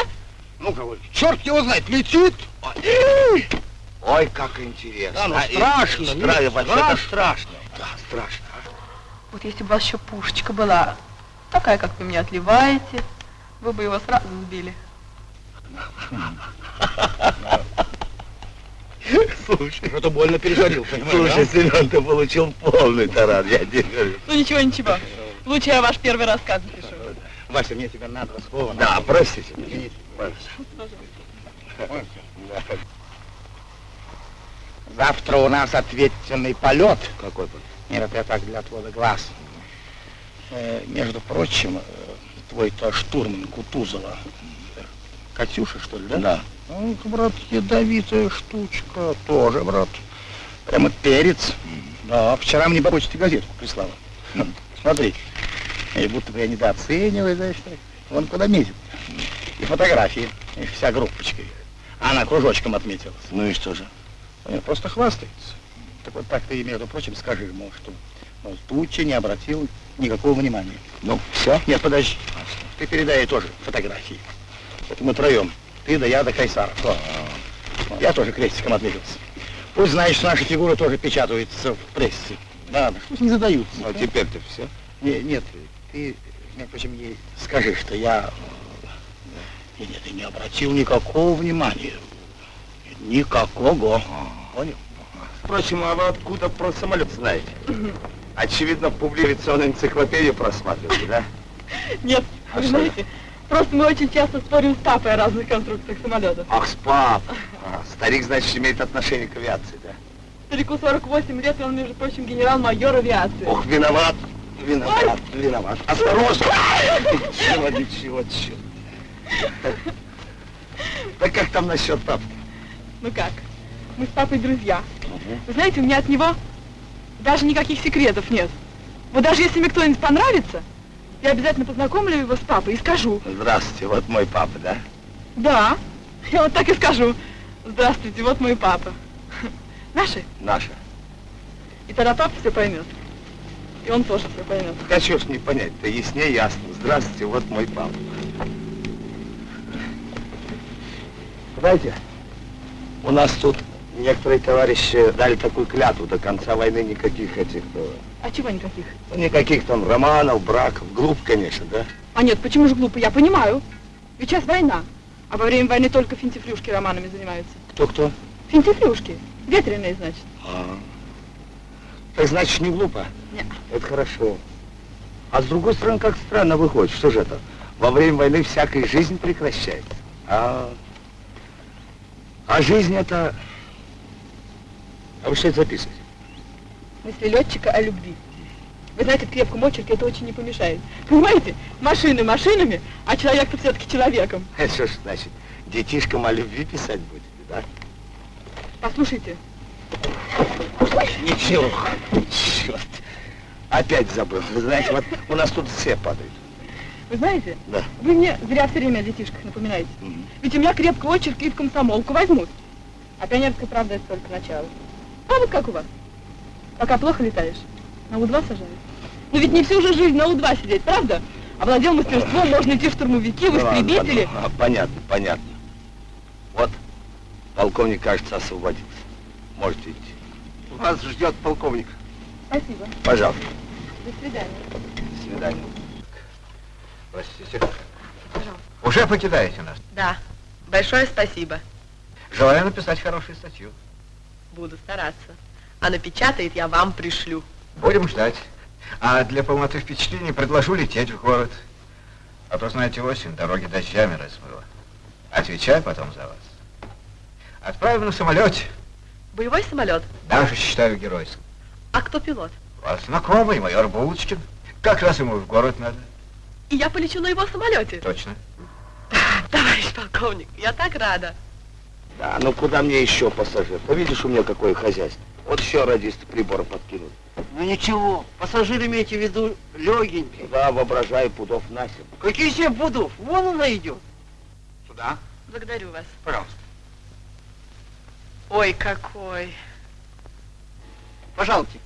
Ну, кого, черт его знает, летит. Ой, как интересно. Да, ну, А, и- страшно, Стра- страшно. страшно. Да, страшно. Вот если бы у вас еще пушечка была, такая, как вы мне отливаете, вы бы его сразу сбили. [LAUGHS] Слушай, Что-то больно пережарил, понимаешь, Слушай, да? Семен, ты получил полный таран, я тебе говорю. Ну ничего, ничего. Лучше я ваш первый рассказ напишу. Вася, мне тебя надо слово. Да, простите. Извините. Завтра у нас ответственный полет. Какой полет? Нет, это я так для отвода глаз. Э, между прочим, э, твой-то штурман Кутузова, Катюша, что ли, да? Да. Ну, брат, ядовитая штучка, тоже, брат. Прямо перец. Да, вчера мне по почте газетку прислала. Ну, Смотри, и будто бы я недооцениваю, знаешь. Вон куда метит. И фотографии, и вся группочка. их. Она кружочком отметилась. Ну и что же? Нет, просто хвастается. Так вот так ты, между прочим, скажи ему, что мол, Тучи не обратил никакого внимания. Ну, все? Нет, подожди. Ты передай ей тоже фотографии. Это мы троем. Ты да я да Кайсаров. Я тоже крестиком отметился. Пусть знаешь, что наши фигуры тоже печатаются в прессе. Да, да, пусть не задаются. А теперь-то все? Не- нет, ты, между прочим, ей скажи, что я э, нет, я не обратил никакого внимания. Никакого. Понял? Впрочем, а вы откуда про самолет знаете? Очевидно, публикационную энциклопедию просматривали, да? Нет, А вы что знаете, просто мы очень часто спорим с папой о разных конструкциях самолетов. Ах, спап. А, старик, значит, имеет отношение к авиации, да? Старику 48 лет, и он, между прочим, генерал-майор авиации. Ох, виноват. Виноват, виноват. Осторожно! Ничего, ничего, черт. Да как там насчет папки? Ну как? Мы с папой друзья. Вы знаете, у меня от него даже никаких секретов нет. Вот даже если мне кто-нибудь понравится, Я обязательно познакомлю его с папой и скажу. Здравствуйте, вот мой папа, да? Да, я вот так и скажу. Здравствуйте, вот мой папа. Наши? Наша. И тогда папа все поймет. И он тоже все поймет. А чего ж не понять-то, яснее ясно. Здравствуйте, вот мой папа. Знаете, у нас тут некоторые товарищи дали такую клятву до конца войны никаких этих, э, А чего никаких? ну, никаких там романов, браков, глуп, конечно, да? А нет, почему же глупо? Я понимаю. Ведь сейчас война. А во время войны только финтифлюшки романами занимаются. Кто-кто? Финтифлюшки. Ветреные, значит. А, так значит, не глупо? Нет. Это хорошо. А с другой стороны, как странно выходит, что же это? Во время войны всякая жизнь прекращается. А, а жизнь это... А вы что это записываете? Мысли летчика о любви. Вы знаете, крепкому очерке это очень не помешает. Понимаете? Машины машинами, а человек-то все-таки человеком. [LAUGHS] Это что ж значит? Детишкам о любви писать будете, да? Послушайте. Ничего. Черт. Опять забыл. Вы знаете, вот у нас тут все падают. Вы знаете, Да. вы мне зря все время о детишках напоминаете. Ведь у меня крепкий очерк и в комсомолку возьмут. А пионерская правда это только начало. А вот как у вас? Пока плохо летаешь, на У-2 сажают. Но ведь не всю же жизнь на У-2 сидеть, правда? Овладел мастерством, можно идти в штурмовики, в Ну, ладно, истребители. ладно. А, Понятно, понятно. Вот, полковник, кажется, освободился. Можете идти. Вас ждет полковник. Спасибо. Пожалуйста. До свидания. До свидания. Простите. Уже покидаете нас. Да, большое спасибо. Желаю написать хорошую статью. Буду стараться. А напечатает я вам пришлю. Будем ждать. А для полноты впечатлений предложу лететь в город. А то, знаете, осень, дороги дождями размыло. Отвечаю потом за вас. Отправим на самолете. Боевой самолет? Даже считаю геройским. А кто пилот? Вас знакомый, майор Булочкин. Как раз ему в город надо. И я полечу на его самолете. Точно. Товарищ полковник, я так рада. Да, ну куда мне еще пассажир? Ты видишь, у меня какое хозяйство. Вот еще радисты прибора подкинули. Ну ничего, пассажир имеете в виду легенький. Да, воображаю пудов на семь. Какие семь пудов? Вон она идет. Сюда? Благодарю вас. Пожалуйста. Ой, какой. Пожалуйте.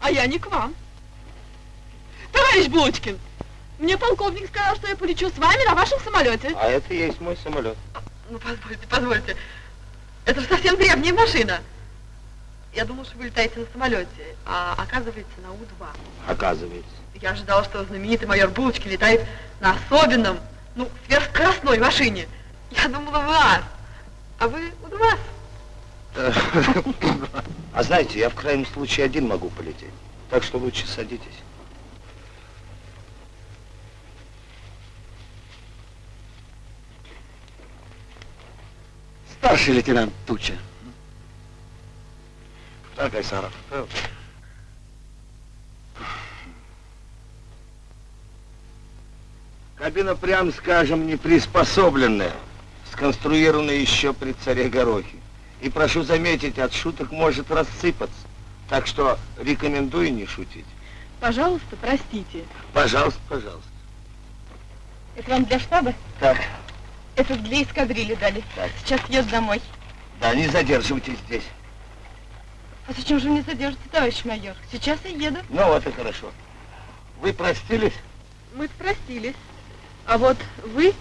А я не к вам. Товарищ Булочкин, мне полковник сказал, что я полечу с вами на вашем самолете. А это и есть мой самолет. Ну, позвольте, позвольте. Это же совсем древняя машина. Я думал, что вы летаете на самолете, а оказывается на У-2. Оказывается. Я ожидала, что знаменитый майор Булочки летает на особенном, ну, сверхскоростной машине. Я думала, вы ас, а вы У-2. [LAUGHS] А знаете, я в крайнем случае один могу полететь. Так что лучше садитесь. Старший лейтенант Туча. Так, Айсаров. Кабина, прям скажем, не приспособленная, сконструированная еще при царе Горохе. И прошу заметить, от шуток может рассыпаться. Так что рекомендую не шутить. Пожалуйста, простите. Пожалуйста, пожалуйста. Это вам для штаба? Так, Это для эскадрильи дали. Сейчас еду домой. да, не задерживайтесь здесь. А зачем же мне задержите, товарищ майор? Сейчас я еду. Ну вот и хорошо. Вы простились? Мы простились. А вот вы...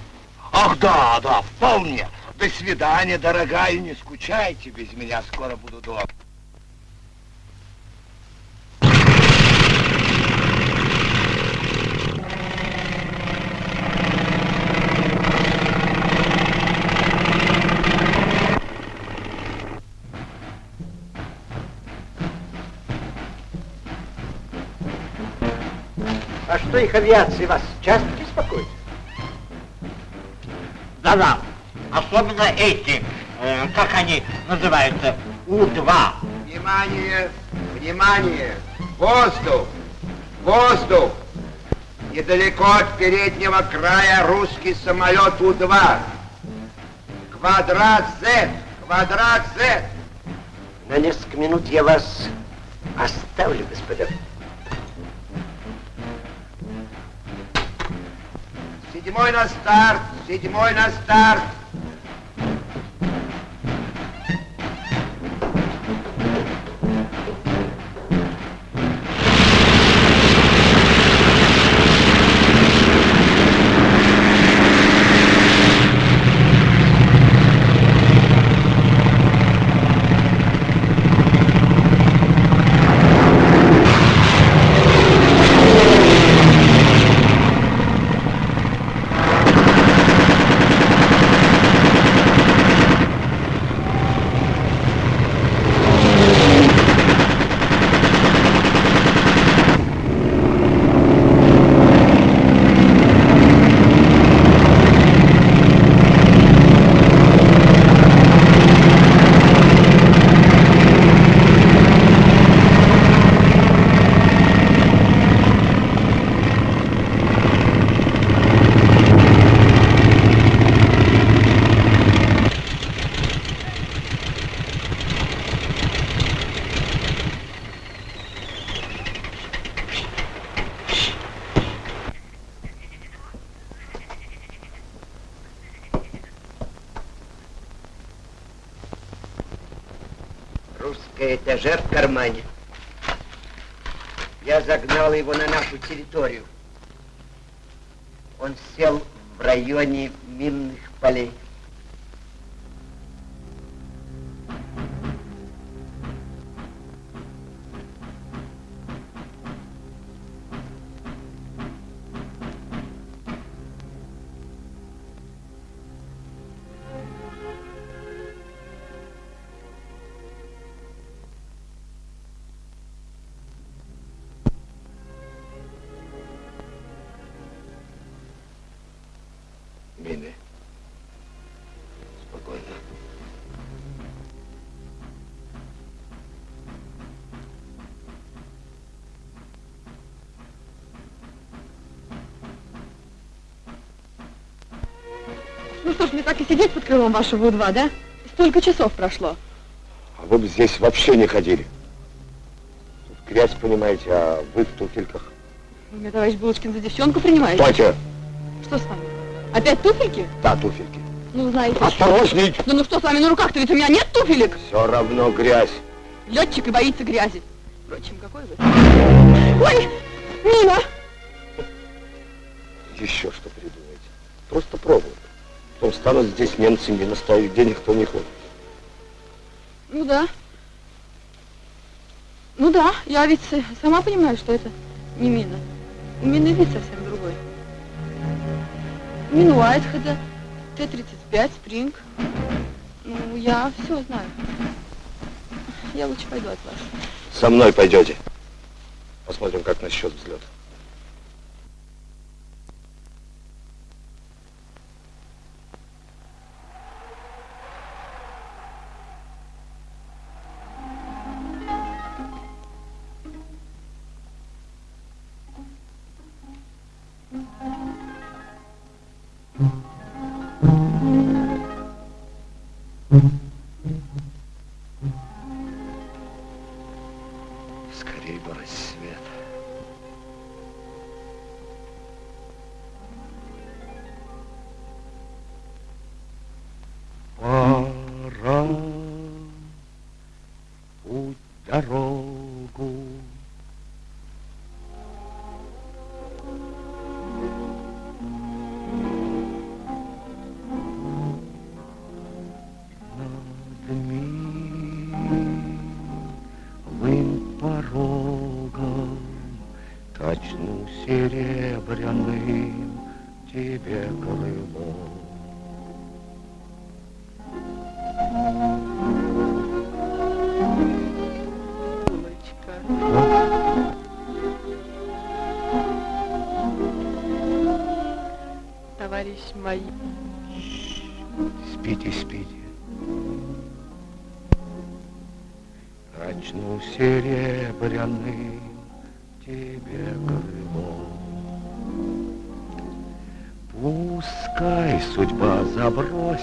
Ах, да, да, вполне. До свидания, дорогая, не скучайте без меня, скоро буду дома. А что их авиации вас часто беспокоит? Да-да, особенно эти, э, как они называются, У-2. Внимание! Внимание! Воздух! Воздух! Недалеко от переднего края русский самолет У-2. Квадрат Z! Квадрат Z! На несколько минут я вас оставлю, господа. Седьмой на старт, седьмой на старт. Этажер в кармане. Я загнал его на нашу территорию. Он сел в районе крылом вашего У-2, да? Столько часов прошло. А вы бы здесь вообще не ходили. Тут грязь, понимаете, а вы в туфельках. Вы меня, товарищ Булочкин, за девчонку принимаете? Стойте! Что с вами? Опять туфельки? Да, туфельки. Ну, знаете... Осторожней! Да ну что с вами на руках-то, ведь у меня нет туфелек? Все равно грязь. Летчик и боится грязи. Впрочем, какой вы... Ой, Нина! Еще что придумаете. Просто пробуют. Потом станут здесь немцы мины ставить, где никто не ходит. Ну да. Ну да, я ведь с- сама понимаю, что это не мина. У мины вид совсем другой. Мин Уайтхеда, Т-35, Спринг. Ну, я все знаю. Я лучше пойду от вас. Со мной пойдете. Посмотрим, как насчет взлета.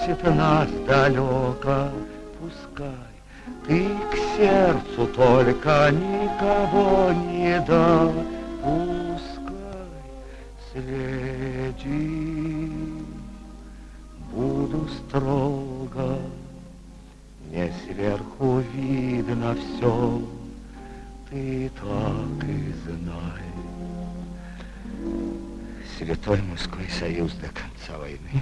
Забросит нас далеко, пускай. Ты к сердцу только никого не да, пускай. Следить буду строго, мне сверху видно все, ты так и знай. Святой мужской союз до конца войны.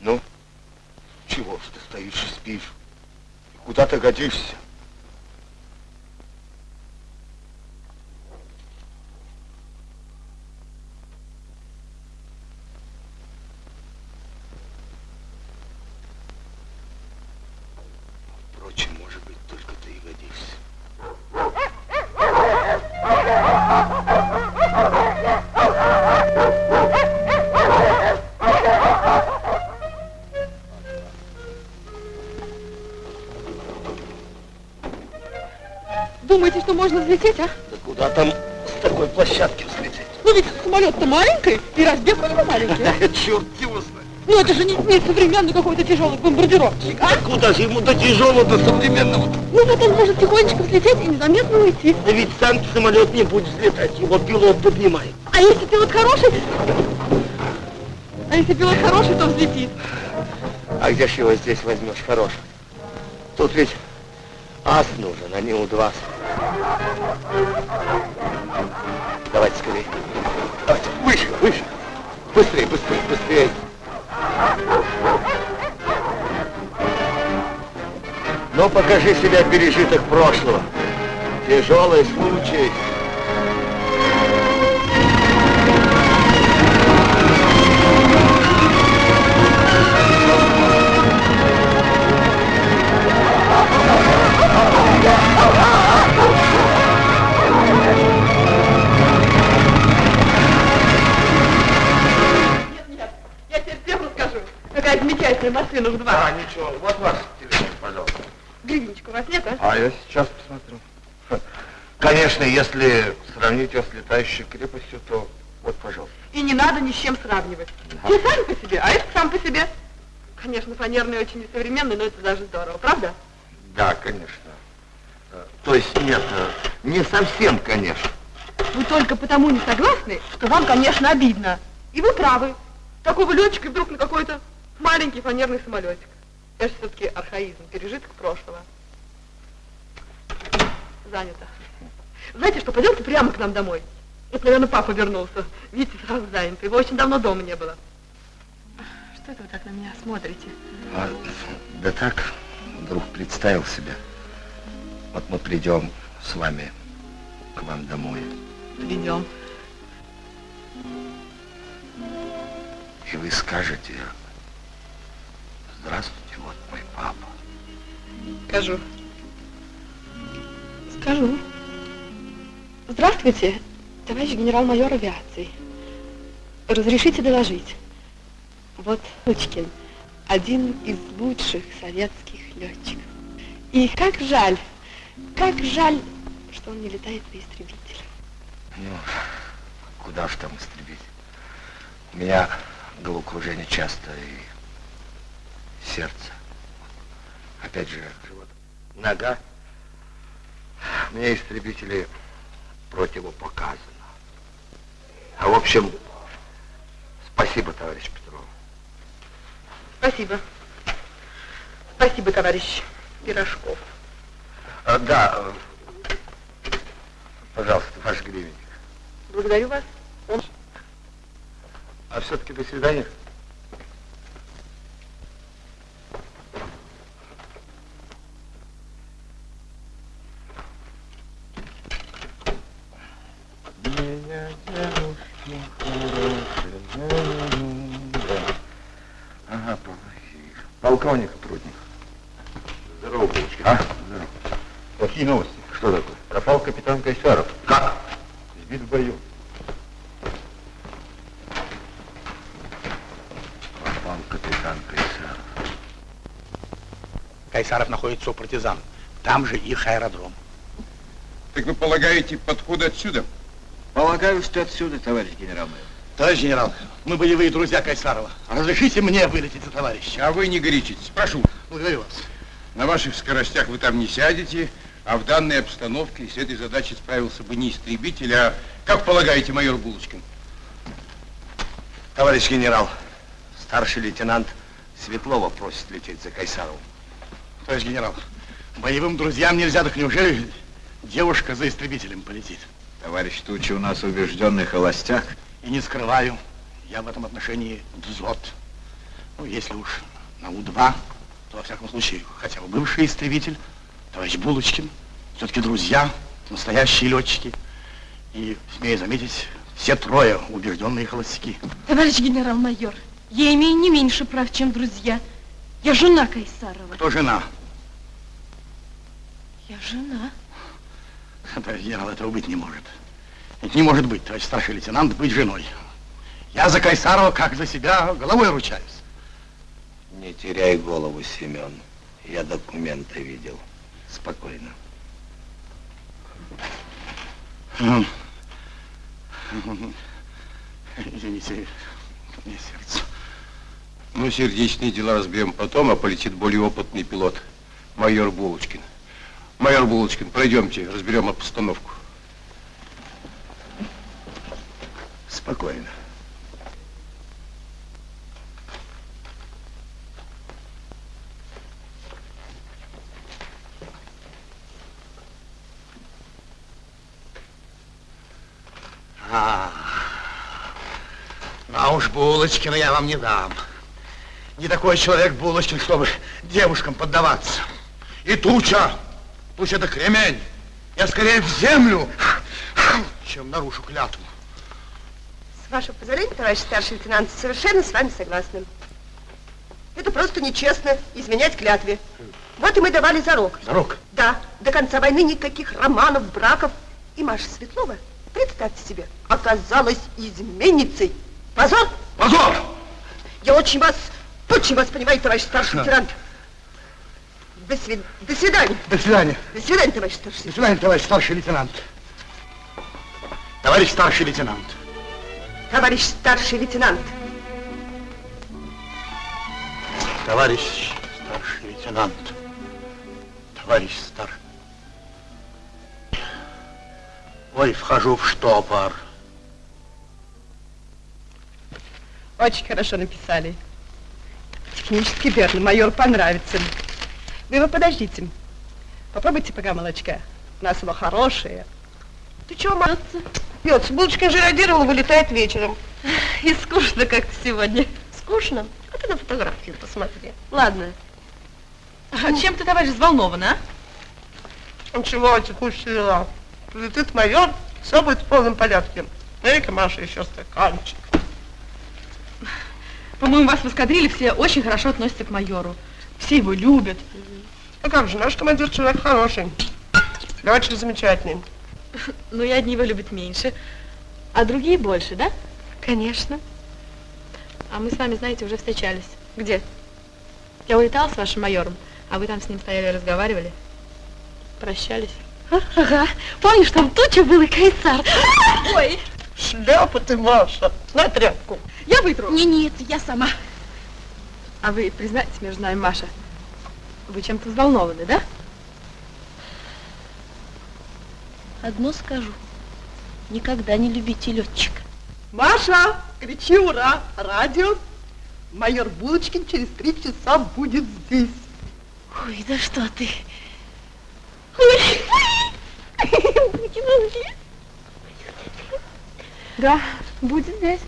Ну, чего ж ты стоишь и спишь? Куда ты годишься? Взлететь, а? Да куда там с такой площадки взлететь? Ну ведь самолет-то маленький, и разбег у него маленький. [LAUGHS] Черт его знает. Ну это же не, не современный какой-то тяжелый бомбардировщик, а? Куда же ему до тяжелого, до современного? Ну вот он может тихонечко взлететь и незаметно уйти. Да ведь сам самолет не будет взлетать, его пилот поднимает. А если пилот хороший? А если пилот хороший, то взлетит. А где ж его здесь возьмешь хороший? Тут ведь ас нужен, а не у два. Давайте скорее. Давайте, выше, выше. Быстрее, быстрее, быстрее. Ну, покажи себя пережиток прошлого. Тяжелый я сейчас посмотрю. Конечно, если сравнить ее с летающей крепостью, то вот, пожалуйста. И не надо ни с чем сравнивать. Те сами по себе, а это сам по себе. Конечно, фанерный очень несовременный, но это даже здорово, правда? Да, конечно. Э, То есть нет, э, не совсем, конечно. Вы только потому не согласны, что вам, конечно, обидно. И вы правы. Такого летчика вдруг на какой-то маленький фанерный самолетик. Это все-таки архаизм, пережиток прошлого. Занято. Знаете что, пойдемте прямо к нам домой. Это, наверное, папа вернулся. Видите, сразу занят. Его очень давно дома не было. Что это вы так на меня смотрите? А, да так, вдруг представил себя. Вот мы придем с вами к вам домой. Придем. И вы скажете, здравствуйте, вот мой папа. Скажу. Скажу. Здравствуйте, товарищ генерал-майор авиации. Разрешите доложить. Вот Лучкин, один из лучших советских летчиков. И как жаль, как жаль, что он не летает на истребителе. Ну, куда ж там истребить? У меня головокружение часто и сердце. Опять же, живот. Нога. Мне истребители противопоказано. А в общем, спасибо, товарищ Петров. Спасибо. Спасибо, товарищ Пирожков. А, да, пожалуйста, ваш гривенник. Благодарю вас. Он... А все-таки до свидания. Меня девушки хорошие, Ага, плохие. Полковник Трудник. Здорово, Булочкин. А? Здорово. Плохие новости. Что такое? Пропал капитан Кайсаров. Как? Сбит в бою. Пропал капитан Кайсаров. Кайсаров находится у партизан. Там же их аэродром. Так вы полагаете, подходы отсюда? Полагаю, что отсюда, товарищ генерал-майор. Товарищ генерал, мы боевые друзья Кайсарова. Разрешите мне вылететь за товарища. А вы не горячитесь, прошу. Благодарю вас. На ваших скоростях вы там не сядете, а в данной обстановке с этой задачей справился бы не истребитель, а, как полагаете, майор Булочкин? Товарищ генерал, старший лейтенант Светлова просит лететь за Кайсаровым. Товарищ генерал, боевым друзьям нельзя, так неужели девушка за истребителем полетит? Товарищ Тучи у нас убежденный холостяк. И не скрываю, я в этом отношении дзот. Ну, если уж на У-2, то, во всяком случае, хотя бы бывший истребитель, товарищ Булочкин, все-таки друзья, настоящие летчики. И, смею заметить, все трое убежденные холостяки. Товарищ генерал-майор, я имею не меньше прав, чем друзья. Я жена Кайсарова. Кто жена? Я жена. Товарищ генерал, этого быть не может. Это не может быть, товарищ старший лейтенант, быть женой. Я за Кайсарова, как за себя, головой ручаюсь. Не теряй голову, Семен. Я документы видел. Спокойно. Извините, мне сердце. Ну, сердечные дела разберем потом, а полетит более опытный пилот, майор Булочкин. Майор Булочкин, пройдемте, разберем обстановку. Спокойно. А, а уж Булочкина я вам не дам. Не такой человек Булочкин, чтобы девушкам поддаваться. И туча, туча это кремень. Я скорее в землю, чем нарушу клятву. С вашего позволения, товарищ старший лейтенант, совершенно с вами согласны. Это просто нечестно изменять клятве. Вот и мы давали зарок. Зарок? Да, до конца войны никаких романов, браков. И Маша Светлова, представьте себе, оказалась изменницей. Позор! Позор! Я очень вас, очень вас понимаю, товарищ старший лейтенант. До, свид... До свидания. До свидания. До свидания, товарищ старший До свидания, товарищ старший лейтенант. Товарищ старший лейтенант. Товарищ старший лейтенант. Товарищ старший лейтенант. Товарищ стар. Ой, вхожу в штопор. Очень хорошо написали. Технически верно. Майор понравится. Вы его подождите. Попробуйте пока молочка. У нас оно хорошее. Ты чего, маться? Пьется. Булочка же радировала, вылетает вечером. И скучно как-то сегодня. Скучно? А ты на фотографию посмотри. Ладно. А чем ты, товарищ, взволнован, а? Ничего, текущие дела. Прилетит майор, все будет в полном порядке. Дай-ка, Маша, еще стаканчик. По-моему, вас в эскадриле все очень хорошо относятся к майору. Все его любят. А как же, наш командир человек хороший. Летчик замечательный. [LAUGHS] Ну и одни его любят меньше, а другие больше, да? Конечно. А мы с вами, знаете, уже встречались. Где? Я улетала с вашим майором, а вы там с ним стояли и разговаривали. Прощались. Ага. Помнишь, там туча был и Кайсар? [LAUGHS] Ой. Шляпа ты, Маша. На тряпку. Я вытру. Не, нет, я сама. А вы признайтесь между нами, Маша, вы чем-то взволнованы, да? Одно скажу. Никогда не любите летчика. Маша, кричи ура! Радио. Майор Булочкин через три часа будет здесь. Ой, да что ты. Да, будет здесь.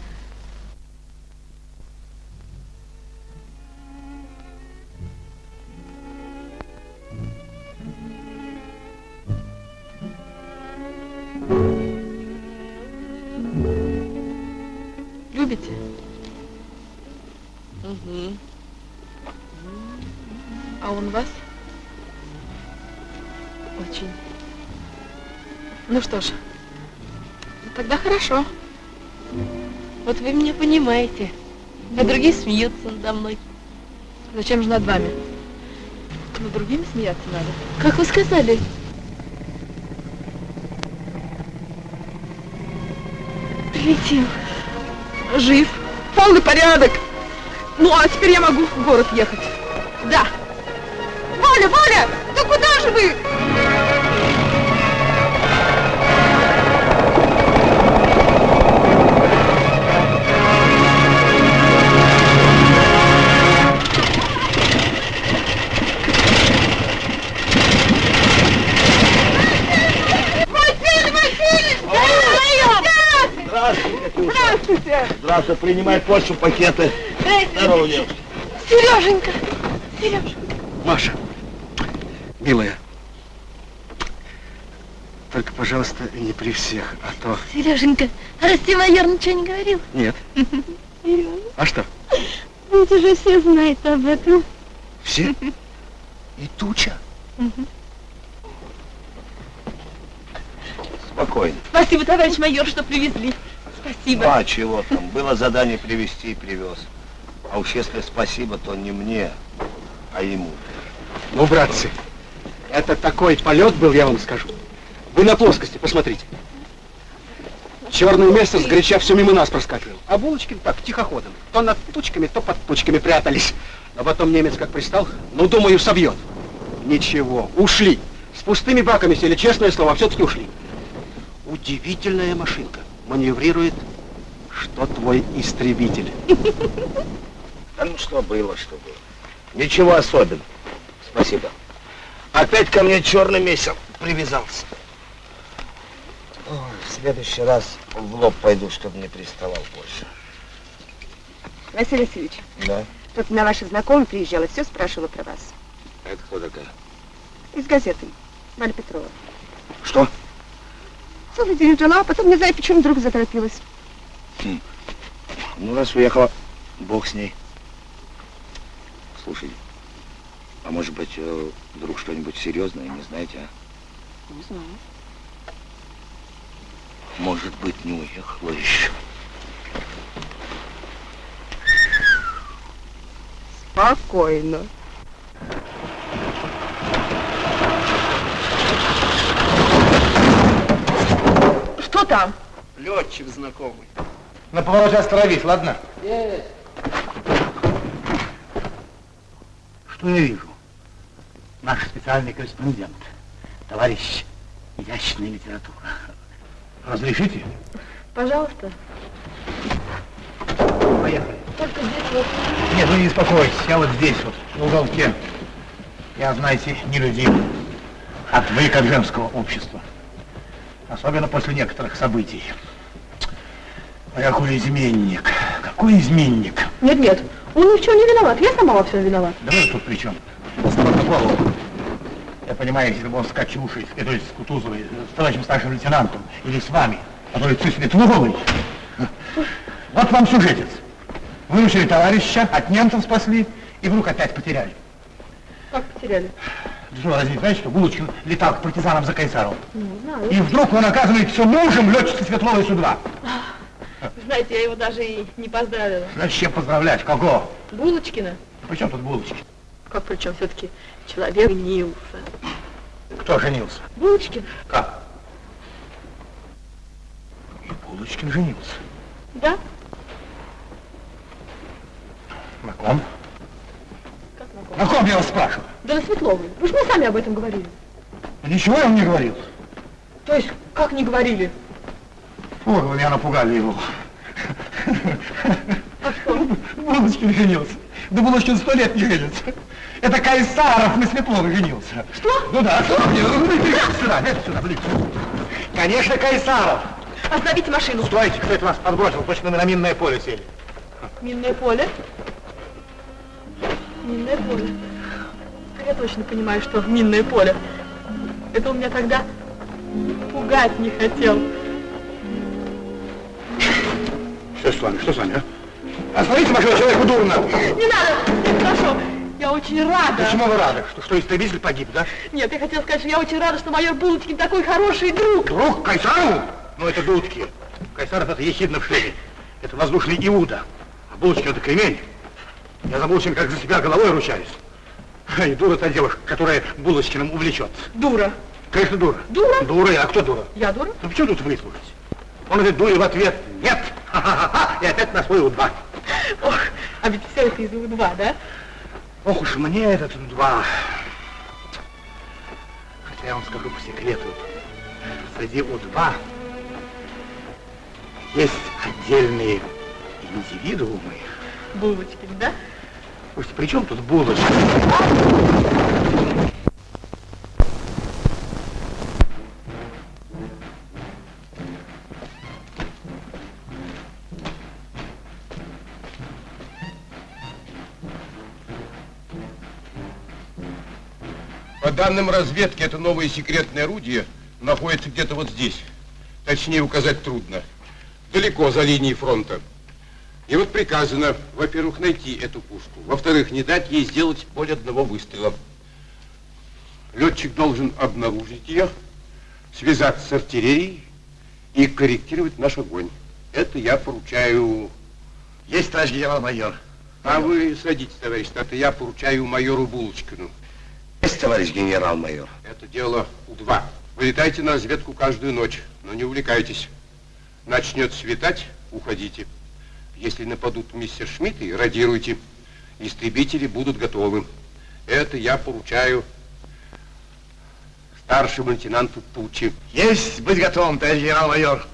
Любите? Угу. А он вас? Очень. Ну что ж, тогда хорошо. Вот вы меня понимаете. А другие смеются надо мной. Зачем же над вами? Над другими смеяться надо. Как вы сказали? Прилетел. Жив. Полный порядок. Ну, а теперь я могу в город ехать. Да. Валя, Валя, да куда же вы? Здравствуйте! Здравствуй, принимай почту, пакеты. Здорово, девушка. Сереженька! Сережа! Маша, милая, только, пожалуйста, не при всех, а то... Сереженька, а Расти майор ничего не говорил? Нет. Сережа, А что? ведь уже все знают об этом. Все? И туча? Спокойно. Спасибо, товарищ майор, что привезли. Спасибо. А чего там? Было задание привезти и привез. А уж если спасибо, то не мне, а ему. Ну, братцы, это такой полет был, я вам скажу. Вы на плоскости, посмотрите. Черное место сгоряча все мимо нас проскакивал. А Булочкин так, тихоходом. То над тучками, то под тучками прятались. А потом немец как пристал, ну, думаю, собьет. Ничего, ушли. С пустыми баками сели, честное слово, а все-таки ушли. Удивительная машинка. Маневрирует, что твой истребитель. [LAUGHS] Да ну что было, что было. Ничего особенного. Спасибо. Опять ко мне черный месяц привязался. Ой, в следующий раз в лоб пойду, чтобы не приставал больше. Василий Васильевич, Да? тут на ваша знакомая приезжала, все спрашивала про вас. Это кто такая? Из газеты. Валя Петрова. Что? Целый день жила, а потом не знаю, почему вдруг заторопилась. Хм. Ну, раз уехала, бог с ней. Слушай, а может быть, э, вдруг что-нибудь серьезное, не знаете, а? Не знаю. Может быть, не уехала еще. Спокойно. Что там? Летчик знакомый. На повороте остановись, ладно? Есть. Что я вижу? Наш специальный корреспондент, товарищ изящная литература. Разрешите? Пожалуйста. Поехали. Только здесь вот. Нет, вы не беспокойтесь, я вот здесь вот, в уголке. Я, знаете, нелюдим. Отвык от женского общества. Особенно после некоторых событий. А какой изменник? Какой изменник? Нет, нет, он ни в чем не виноват. Я сама во всем виновата. Да вы тут при чем? Осторожно голову. Я понимаю, если бы он с Катюшей, э, то есть с Кутузовой, с товарищем старшим лейтенантом, или с вами, а то лицо Светловой. Вот вам сюжетец. Выручили товарища, от немцев спасли, и вдруг опять потеряли. Как потеряли? Что, разве не знаете, что Булочкин летал к партизанам за Кайсаром? Не знаю. И вдруг он оказывается мужем летчицы Светловой Су-2. Знаете, я его даже и не поздравила. Зачем поздравлять? Кого? Булочкина? При чем тут Булочкин? Как причем все-таки человек женился. Кто женился? Булочкин? Как? И Булочкин женился. Да? На ком? Как на ком? На ком, я вас спрашиваю? Да на Светловой. Вы же мне сами об этом говорили. Ничего я вам не говорил. То есть, как не говорили? Фу, вы меня напугали его. Булочкин женился. Да Булочкин сто лет не женится. Это Кайсаров на Светловой женился. Что? Ну да, что мне? Ну, идите сюда, идите сюда, блин. Конечно, Кайсаров. Остановите машину. Стойте, кто это вас подбросил? Точно мы на минное поле сели. Минное поле? Минное поле. Я точно понимаю, что минное поле. Это он меня тогда пугать не хотел. Что с вами, что с вами, а? Остановите машину, человеку дурно. Не надо! Хорошо. Я очень рада. Почему вы рады? Что, что истребитель погиб, да? Нет, я хотела сказать, что я очень рада, что майор Булочкин такой хороший друг. Друг Кайсарову? Ну, это дудки. Кайсаров это ехидно в шлеме. Это воздушный Иуда. А Булочкин это кремень. Я за Булочкина как за себя головой ручаюсь. И дура та девушка, которая Булочкиным увлечется. Дура. Конечно, дура. Дура? Дура, а кто дура? Я дура? Ну, почему тут вы слушаете? Он этой дуре в ответ нет. Ха-ха-ха. И опять на свой У-2. Ох, а ведь все это из У-2, да? Ох уж мне этот У-2. что я вам скажу по секрету. Среди У-2 есть отдельные индивидуумы. Булочкин, да? Пусть при чем тут булочка? По данным разведки, это новое секретное орудие находится где-то вот здесь. Точнее указать трудно. Далеко за линией фронта. И вот приказано, во-первых, найти эту пушку. Во-вторых, не дать ей сделать более одного выстрела. Летчик должен обнаружить ее, связаться с артиллерией и корректировать наш огонь. Это я поручаю... Есть, товарищ генерал-майор. А вы садитесь, товарищ Стата, я поручаю майору Булочкину. Есть, товарищ генерал-майор. Это дело У-2. Вылетайте на разведку каждую ночь, но не увлекайтесь. Начнет светать, уходите. Если нападут мистер Шмидты, радируйте. Истребители будут готовы. Это я поручаю старшему лейтенанту Тучи. Есть быть готовым, товарищ генерал-майор.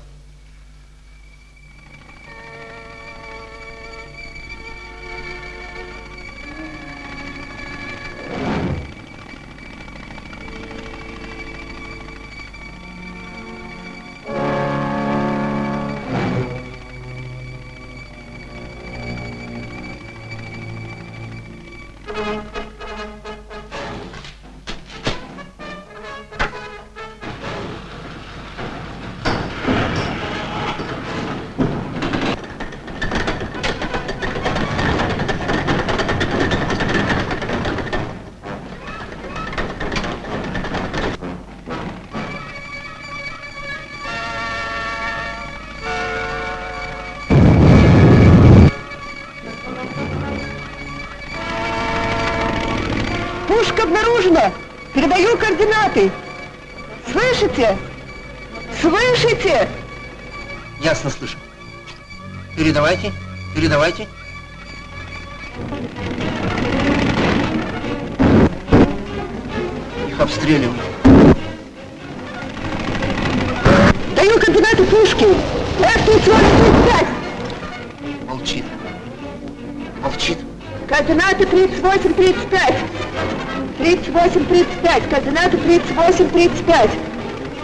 38-35.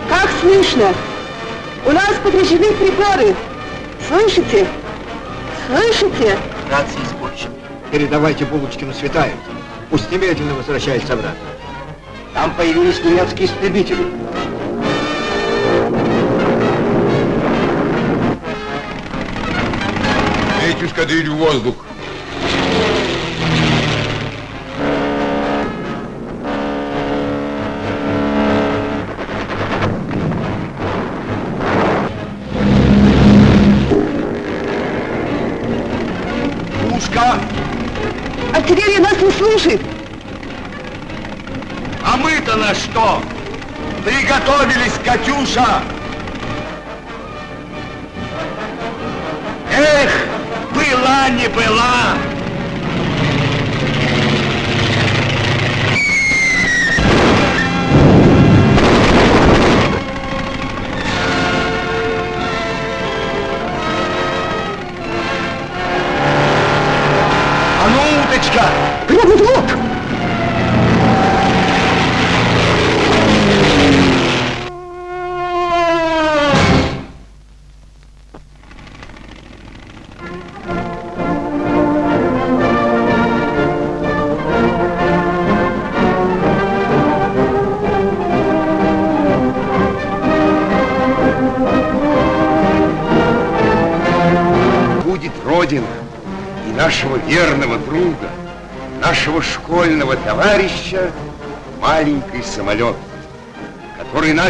Как слышно? У нас подвижены приборы. Слышите? Слышите? Рации испорчены. Передавайте Булочкину светает. Пусть немедленно возвращается обратно. Там появились немецкие истребители. Третью эскадрилью в воздух. Слышит. А мы-то на что? Приготовились, Катюша! Эх, была не была!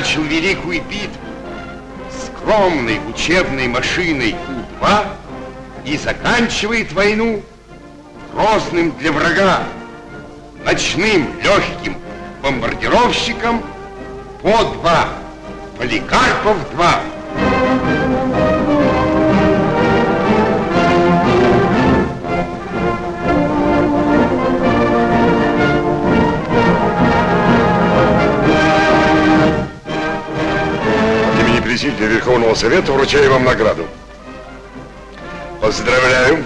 Начал великую битву скромной учебной машиной У-2 и заканчивает войну грозным для врага ночным легким бомбардировщиком По-2, Поликарпов-2. Совета вручаю вам награду. Поздравляю.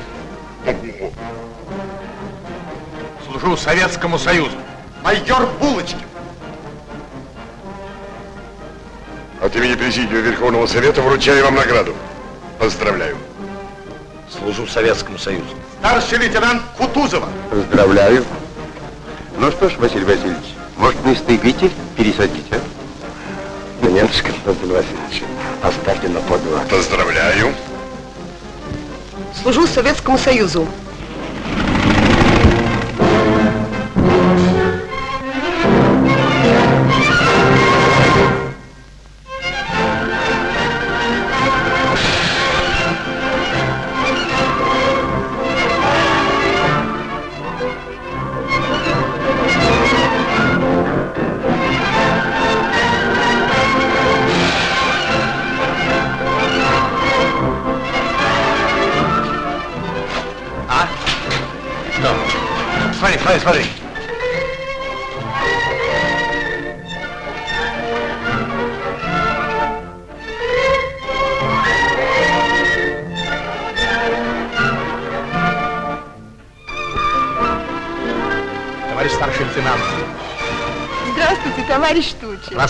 Служу Советскому Союзу. Майор Булочкин. От имени Президиума Верховного Совета вручаю вам награду. Поздравляю. Служу Советскому Союзу. Старший лейтенант Кутузова. Поздравляю. Ну что ж, Василий Васильевич, может, вы истребитель пересадить, а? Нет, Константин Васильевич, оставьте на подвал. Поздравляю. Служу Советскому Союзу.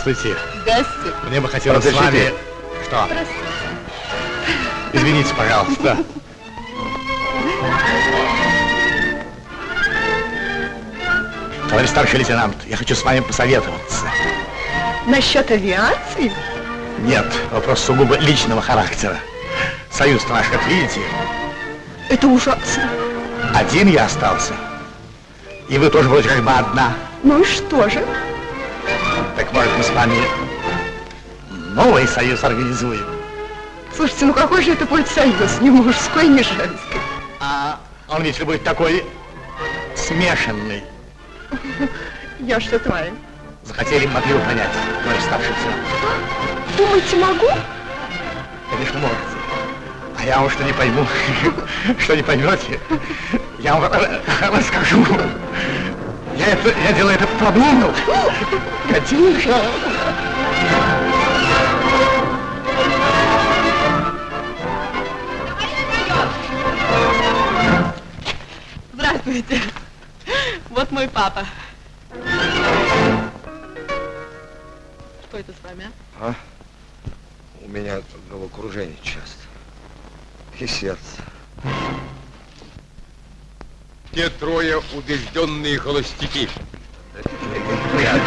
Здравствуйте. Здравствуйте. Мне бы хотелось с Подождите. вами... Что? Извините, пожалуйста. Товарищ старший лейтенант, я хочу с вами посоветоваться. Насчет авиации? Нет, вопрос сугубо личного характера. Союз наш, как видите, Это ужасно. один я остался. И вы тоже вроде как бы одна. Ну и что же? Мы с вами новый союз организуем? Слушайте, ну какой же это будет союз? Ни мужской, ни женский. А он ведь будет такой смешанный. Я что-то знаю. Захотели, могли бы понять, старший лейтенант. Думаете, могу? Конечно, можете. А я вам что не пойму, [LAUGHS] что не поймете, я вам ра- [LAUGHS] расскажу. Я, это, я делаю это продумал. Катюша. Здравствуйте. Вот мой папа. Убежденные холостяки. Порядок.